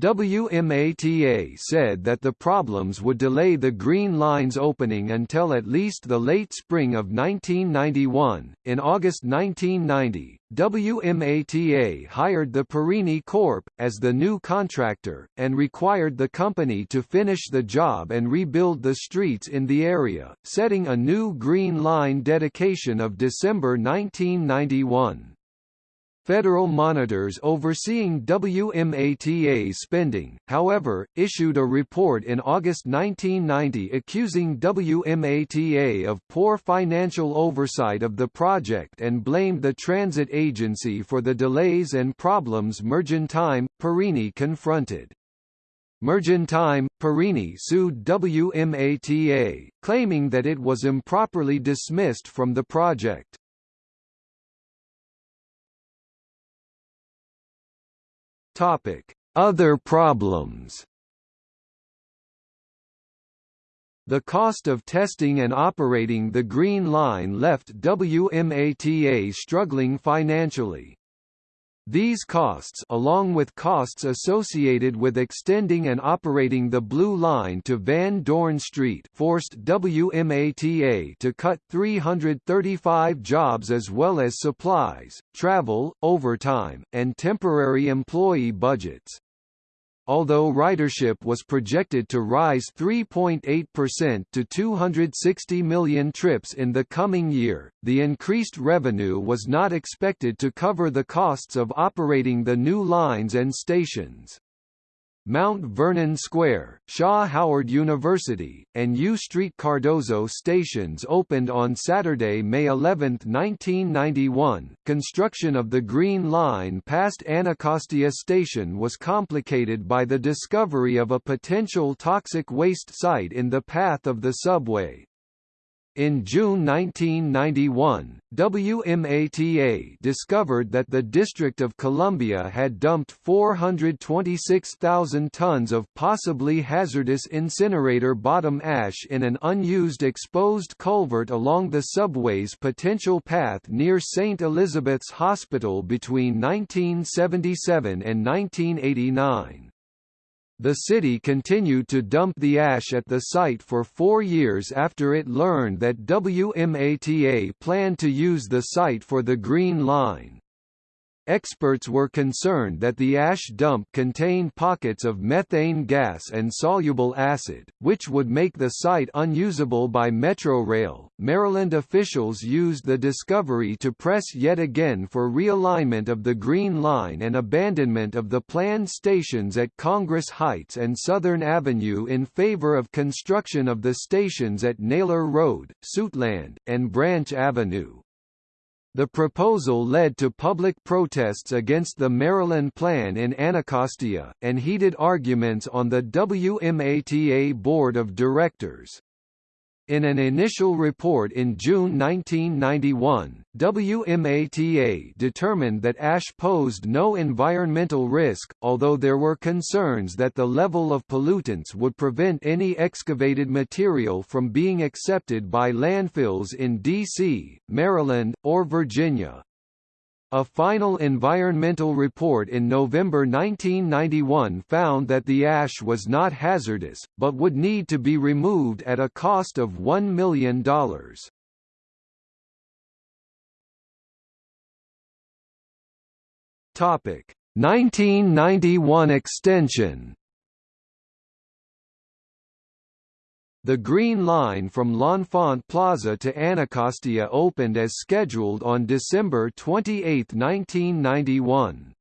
WMATA said that the problems would delay the Green Line's opening until at least the late spring of 1991. In August 1990, WMATA hired the Perini Corp. as the new contractor, and required the company to finish the job and rebuild the streets in the area, setting a new Green Line dedication of December 1991. Federal monitors overseeing WMATA spending, however, issued a report in August 1990 accusing WMATA of poor financial oversight of the project and blamed the transit agency for the delays and problems Mergentime, Perini confronted. Mergentime, Perini sued WMATA, claiming that it was improperly dismissed from the project. Topic: Other problems. The cost of testing and operating the Green Line left WMATA struggling financially. These costs along with costs associated with extending and operating the Blue Line to Van Dorn Street forced WMATA to cut 335 jobs as well as supplies, travel, overtime, and temporary employee budgets. Although ridership was projected to rise 3.8% to 260 million trips in the coming year, the increased revenue was not expected to cover the costs of operating the new lines and stations. Mount Vernon Square, Shaw Howard University, and U Street Cardozo stations opened on Saturday, May 11, 1991. Construction of the Green Line past Anacostia Station was complicated by the discovery of a potential toxic waste site in the path of the subway, in June 1991, WMATA discovered that the District of Columbia had dumped 426,000 tons of possibly hazardous incinerator bottom ash in an unused exposed culvert along the subway's potential path near St. Elizabeth's Hospital between 1977 and 1989. The city continued to dump the ash at the site for four years after it learned that WMATA planned to use the site for the Green Line. Experts were concerned that the ash dump contained pockets of methane gas and soluble acid, which would make the site unusable by Metrorail. Maryland officials used the discovery to press yet again for realignment of the Green Line and abandonment of the planned stations at Congress Heights and Southern Avenue in favor of construction of the stations at Naylor Road, Suitland, and Branch Avenue. The proposal led to public protests against the Maryland Plan in Anacostia, and heated arguments on the WMATA Board of Directors. In an initial report in June 1991, WMATA determined that ash posed no environmental risk, although there were concerns that the level of pollutants would prevent any excavated material from being accepted by landfills in D.C., Maryland, or Virginia. A final environmental report in November 1991 found that the ash was not hazardous, but would need to be removed at a cost of $1 million. Topic 1991 extension The Green Line from L'Enfant Plaza to Anacostia opened as scheduled on December 28, 1991.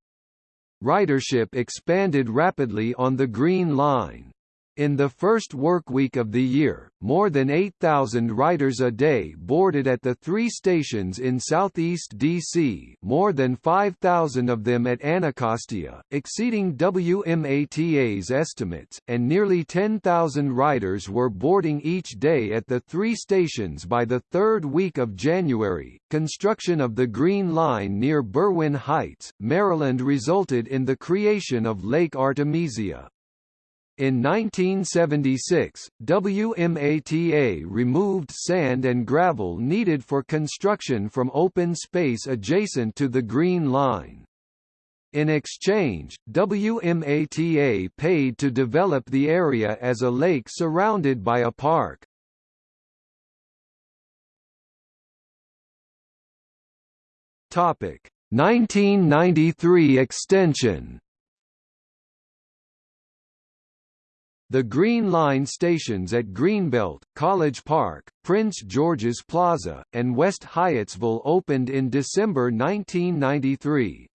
Ridership expanded rapidly on the Green Line. In the first workweek of the year, more than 8,000 riders a day boarded at the three stations in southeast D.C. more than 5,000 of them at Anacostia, exceeding WMATA's estimates, and nearly 10,000 riders were boarding each day at the three stations by the third week of January. Construction of the Green Line near Berwyn Heights, Maryland resulted in the creation of Lake Artemisia. In 1976, WMATA removed sand and gravel needed for construction from open space adjacent to the Green Line. In exchange, WMATA paid to develop the area as a lake surrounded by a park. Topic: 1993 extension The Green Line stations at Greenbelt, College Park, Prince George's Plaza, and West Hyattsville opened in December 1993.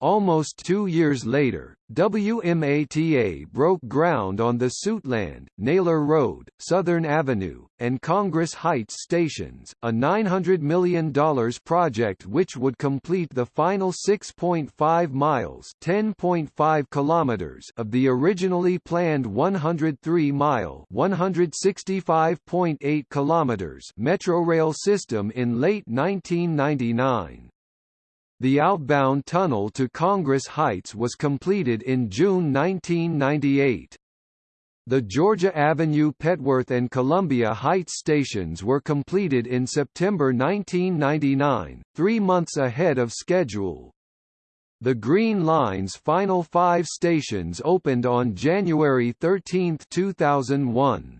Almost two years later, WMATA broke ground on the Suitland, Naylor Road, Southern Avenue, and Congress Heights stations, a $900 million project which would complete the final 6.5 miles (10.5 kilometers) of the originally planned 103-mile (165.8 kilometers) Metrorail system in late 1999. The outbound tunnel to Congress Heights was completed in June 1998. The Georgia Avenue Petworth and Columbia Heights stations were completed in September 1999, three months ahead of schedule. The Green Line's final five stations opened on January 13, 2001.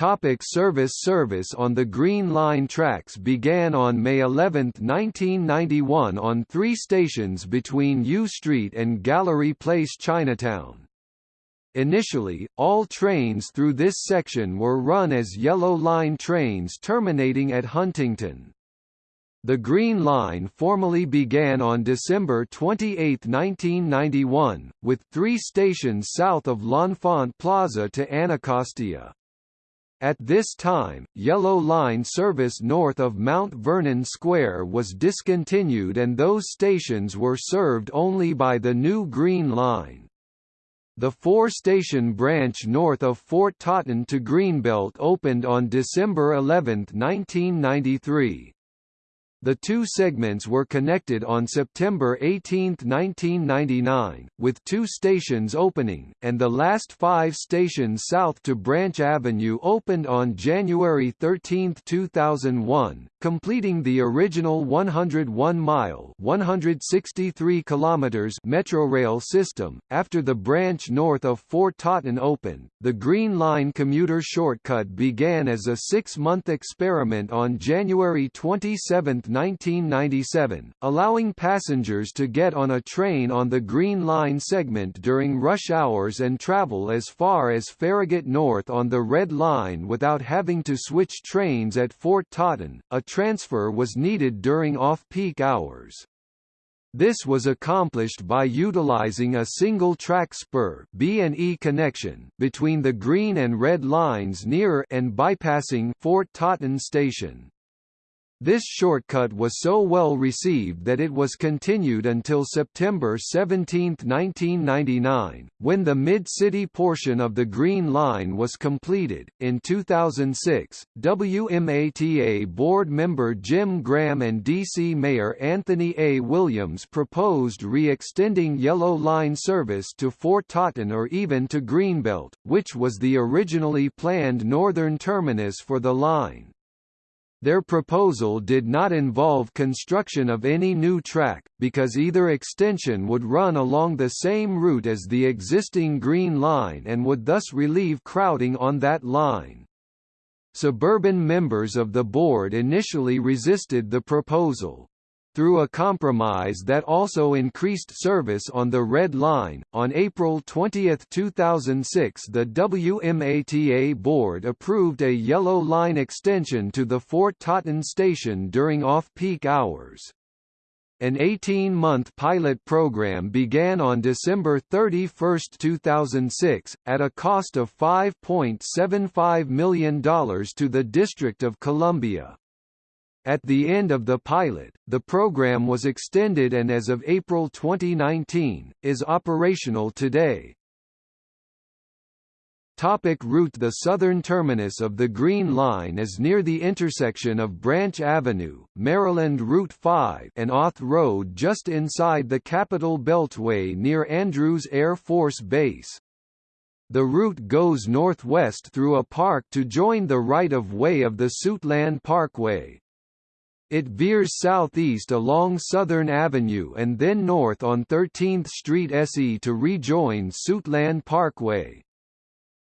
Topic service Service on the Green Line tracks began on May 11, 1991 on three stations between U Street and Gallery Place Chinatown. Initially, all trains through this section were run as Yellow Line trains terminating at Huntington. The Green Line formally began on December 28, 1991, with three stations south of L'Enfant Plaza to Anacostia. At this time, Yellow Line service north of Mount Vernon Square was discontinued and those stations were served only by the new Green Line. The four-station branch north of Fort Totten to Greenbelt opened on December 11, 1993. The two segments were connected on September 18, 1999, with two stations opening, and the last five stations south to Branch Avenue opened on January 13, 2001, completing the original 101-mile (163 kilometers) Metrorail system. After the branch north of Fort Totten opened, the Green Line commuter shortcut began as a six-month experiment on January 27, 1997, allowing passengers to get on a train on the Green Line segment during rush hours and travel as far as Farragut North on the Red Line without having to switch trains at Fort Totten. A transfer was needed during off-peak hours. This was accomplished by utilizing a single-track spur B&E connection between the green and red lines near and bypassing Fort Totten station. This shortcut was so well received that it was continued until September 17, 1999, when the mid-city portion of the Green Line was completed. In 2006, WMATA board member Jim Graham and DC Mayor Anthony A. Williams proposed re-extending Yellow Line service to Fort Totten or even to Greenbelt, which was the originally planned northern terminus for the line. Their proposal did not involve construction of any new track, because either extension would run along the same route as the existing Green Line and would thus relieve crowding on that line. Suburban members of the board initially resisted the proposal. Through a compromise that also increased service on the Red Line, on April 20, 2006 the WMATA board approved a Yellow Line extension to the Fort Totten station during off-peak hours. An 18-month pilot program began on December 31, 2006, at a cost of $5.75 million to the District of Columbia. At the end of the pilot, the program was extended and as of April 2019, is operational today. Topic route The southern terminus of the Green Line is near the intersection of Branch Avenue, Maryland Route 5 and Auth Road just inside the Capital Beltway near Andrews Air Force Base. The route goes northwest through a park to join the right-of-way of the Suitland Parkway. It veers southeast along Southern Avenue and then north on 13th Street SE to rejoin Suitland Parkway.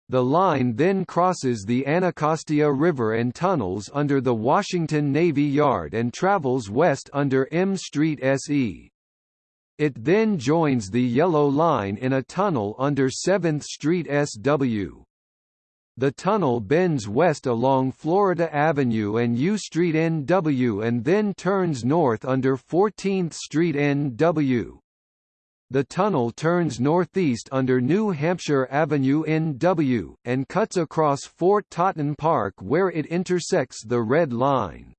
The line then crosses the Anacostia River and tunnels under the Washington Navy Yard and travels west under M Street SE. It then joins the Yellow Line in a tunnel under 7th Street SW. The tunnel bends west along Florida Avenue and U Street NW and then turns north under 14th Street NW. The tunnel turns northeast under New Hampshire Avenue NW, and cuts across Fort Totten Park where it intersects the Red Line.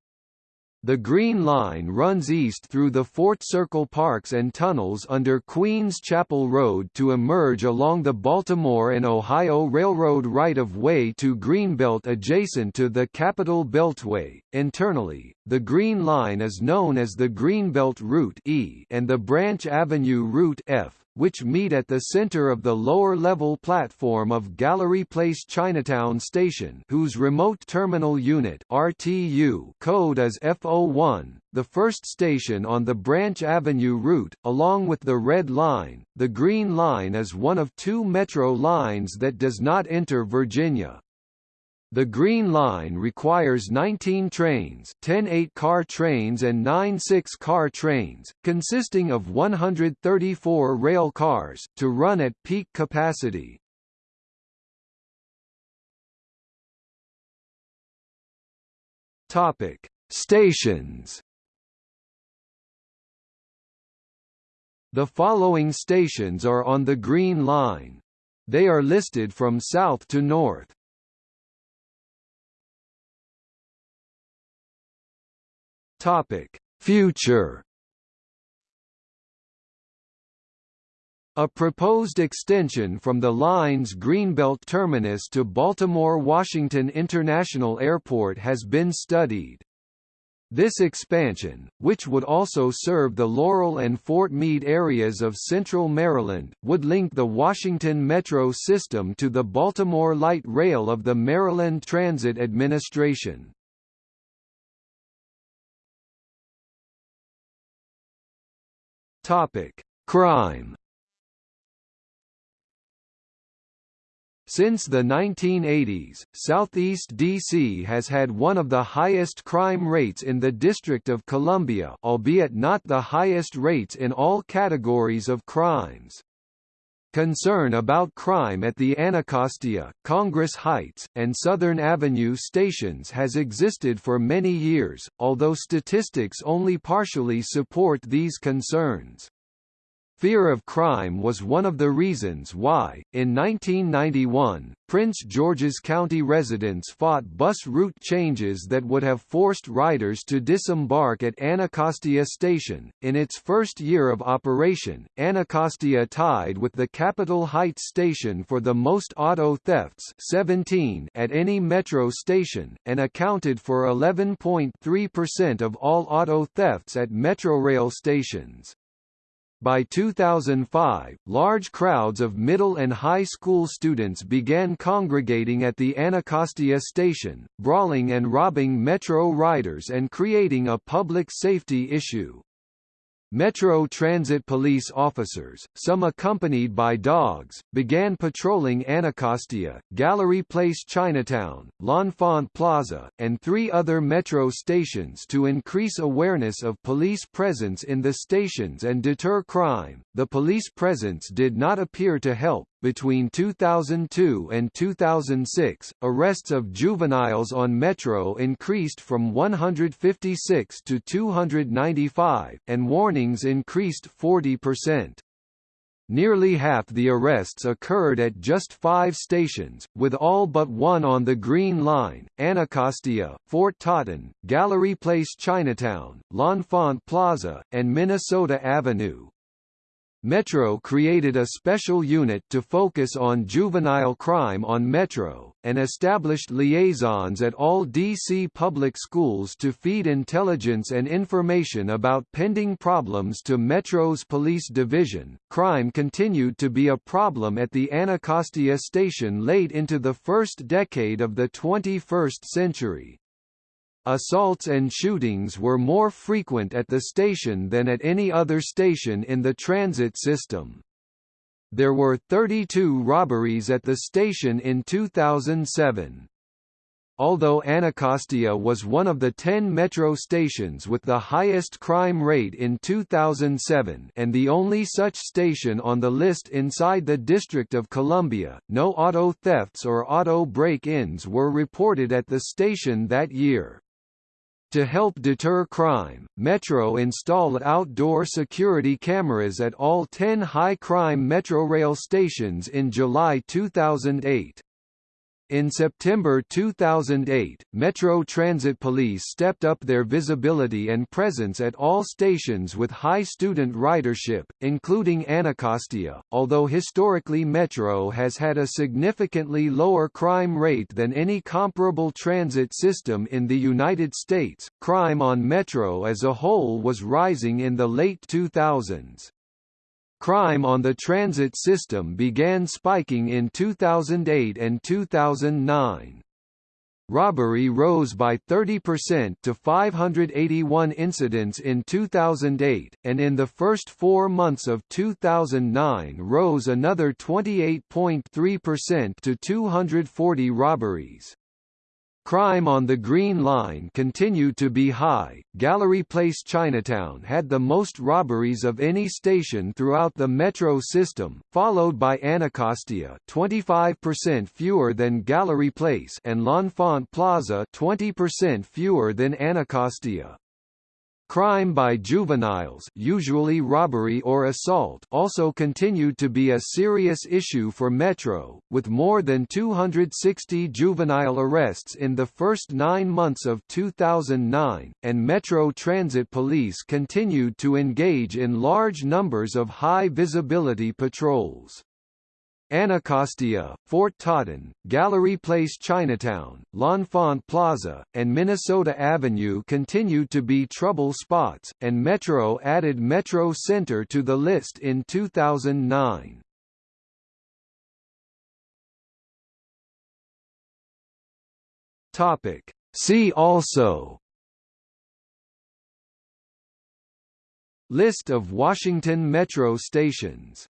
The Green Line runs east through the Fort Circle parks and tunnels under Queens Chapel Road to emerge along the Baltimore and Ohio Railroad right-of-way to Greenbelt adjacent to the Capital Beltway. Internally, the Green Line is known as the Greenbelt Route E and the Branch Avenue Route F which meet at the center of the lower-level platform of Gallery Place Chinatown Station whose Remote Terminal Unit RTU code is F01, the first station on the Branch Avenue route, along with the Red Line. The Green Line is one of two metro lines that does not enter Virginia. The Green Line requires 19 trains 10 8-car trains and 9 6-car trains, consisting of 134 rail cars, to run at peak capacity. Topic: Stations. The following stations are on the Green Line. They are listed from south to north. Topic: Future. A proposed extension from the line's Greenbelt terminus to Baltimore-Washington International Airport has been studied. This expansion, which would also serve the Laurel and Fort Meade areas of central Maryland, would link the Washington Metro system to the Baltimore Light Rail of the Maryland Transit Administration. Crime. Since the 1980s, Southeast DC has had one of the highest crime rates in the District of Columbia albeit not the highest rates in all categories of crimes. Concern about crime at the Anacostia, Congress Heights, and Southern Avenue stations has existed for many years, although statistics only partially support these concerns. Fear of crime was one of the reasons why, in 1991, Prince George's County residents fought bus route changes that would have forced riders to disembark at Anacostia Station. In its first year of operation, Anacostia tied with the Capitol Heights station for the most auto thefts 17 at any metro station, and accounted for 11.3% of all auto thefts at Metrorail stations. By 2005, large crowds of middle and high school students began congregating at the Anacostia station, brawling and robbing Metro riders and creating a public safety issue. Metro Transit police officers, some accompanied by dogs, began patrolling Anacostia, Gallery Place Chinatown, L'Enfant Plaza, and three other Metro stations to increase awareness of police presence in the stations and deter crime. The police presence did not appear to help, Between 2002 and 2006, arrests of juveniles on Metro increased from 156 to 295, and warnings increased 40%. Nearly half the arrests occurred at just five stations, with all but one on the Green Line, Anacostia, Fort Totten, Gallery Place Chinatown, L'Enfant Plaza, and Minnesota Avenue. Metro created a special unit to focus on juvenile crime on Metro, and established liaisons at all D.C. public schools to feed intelligence and information about pending problems to Metro's police division. Crime continued to be a problem at the Anacostia station late into the first decade of the 21st century. Assaults and shootings were more frequent at the station than at any other station in the transit system. There were 32 robberies at the station in 2007. Although Anacostia was one of the 10 metro stations with the highest crime rate in 2007 and the only such station on the list inside the District of Columbia, no auto thefts or auto break-ins were reported at the station that year. To help deter crime, Metro installed outdoor security cameras at all 10 high-crime Metrorail stations in July 2008. In September 2008, Metro Transit Police stepped up their visibility and presence at all stations with high student ridership, including Anacostia. Although historically Metro has had a significantly lower crime rate than any comparable transit system in the United States, crime on Metro as a whole was rising in the late 2000s. Crime on the transit system began spiking in 2008 and 2009. Robbery rose by 30% to 581 incidents in 2008, and in the first four months of 2009 rose another 28.3% to 240 robberies. Crime on the Green Line continued to be high. Gallery Place Chinatown had the most robberies of any station throughout the metro system, followed by Anacostia, 25% fewer than Gallery Place, and L'Enfant Plaza, 20% fewer than Anacostia. Crime by juveniles usually robbery or assault also continued to be a serious issue for Metro, with more than 260 juvenile arrests in the first nine months of 2009, and Metro Transit Police continued to engage in large numbers of high-visibility patrols. Anacostia, Fort Totten, Gallery Place Chinatown, L'Enfant Plaza, and Minnesota Avenue continued to be trouble spots, and Metro added Metro Center to the list in 2009. Topic. See also List of Washington Metro stations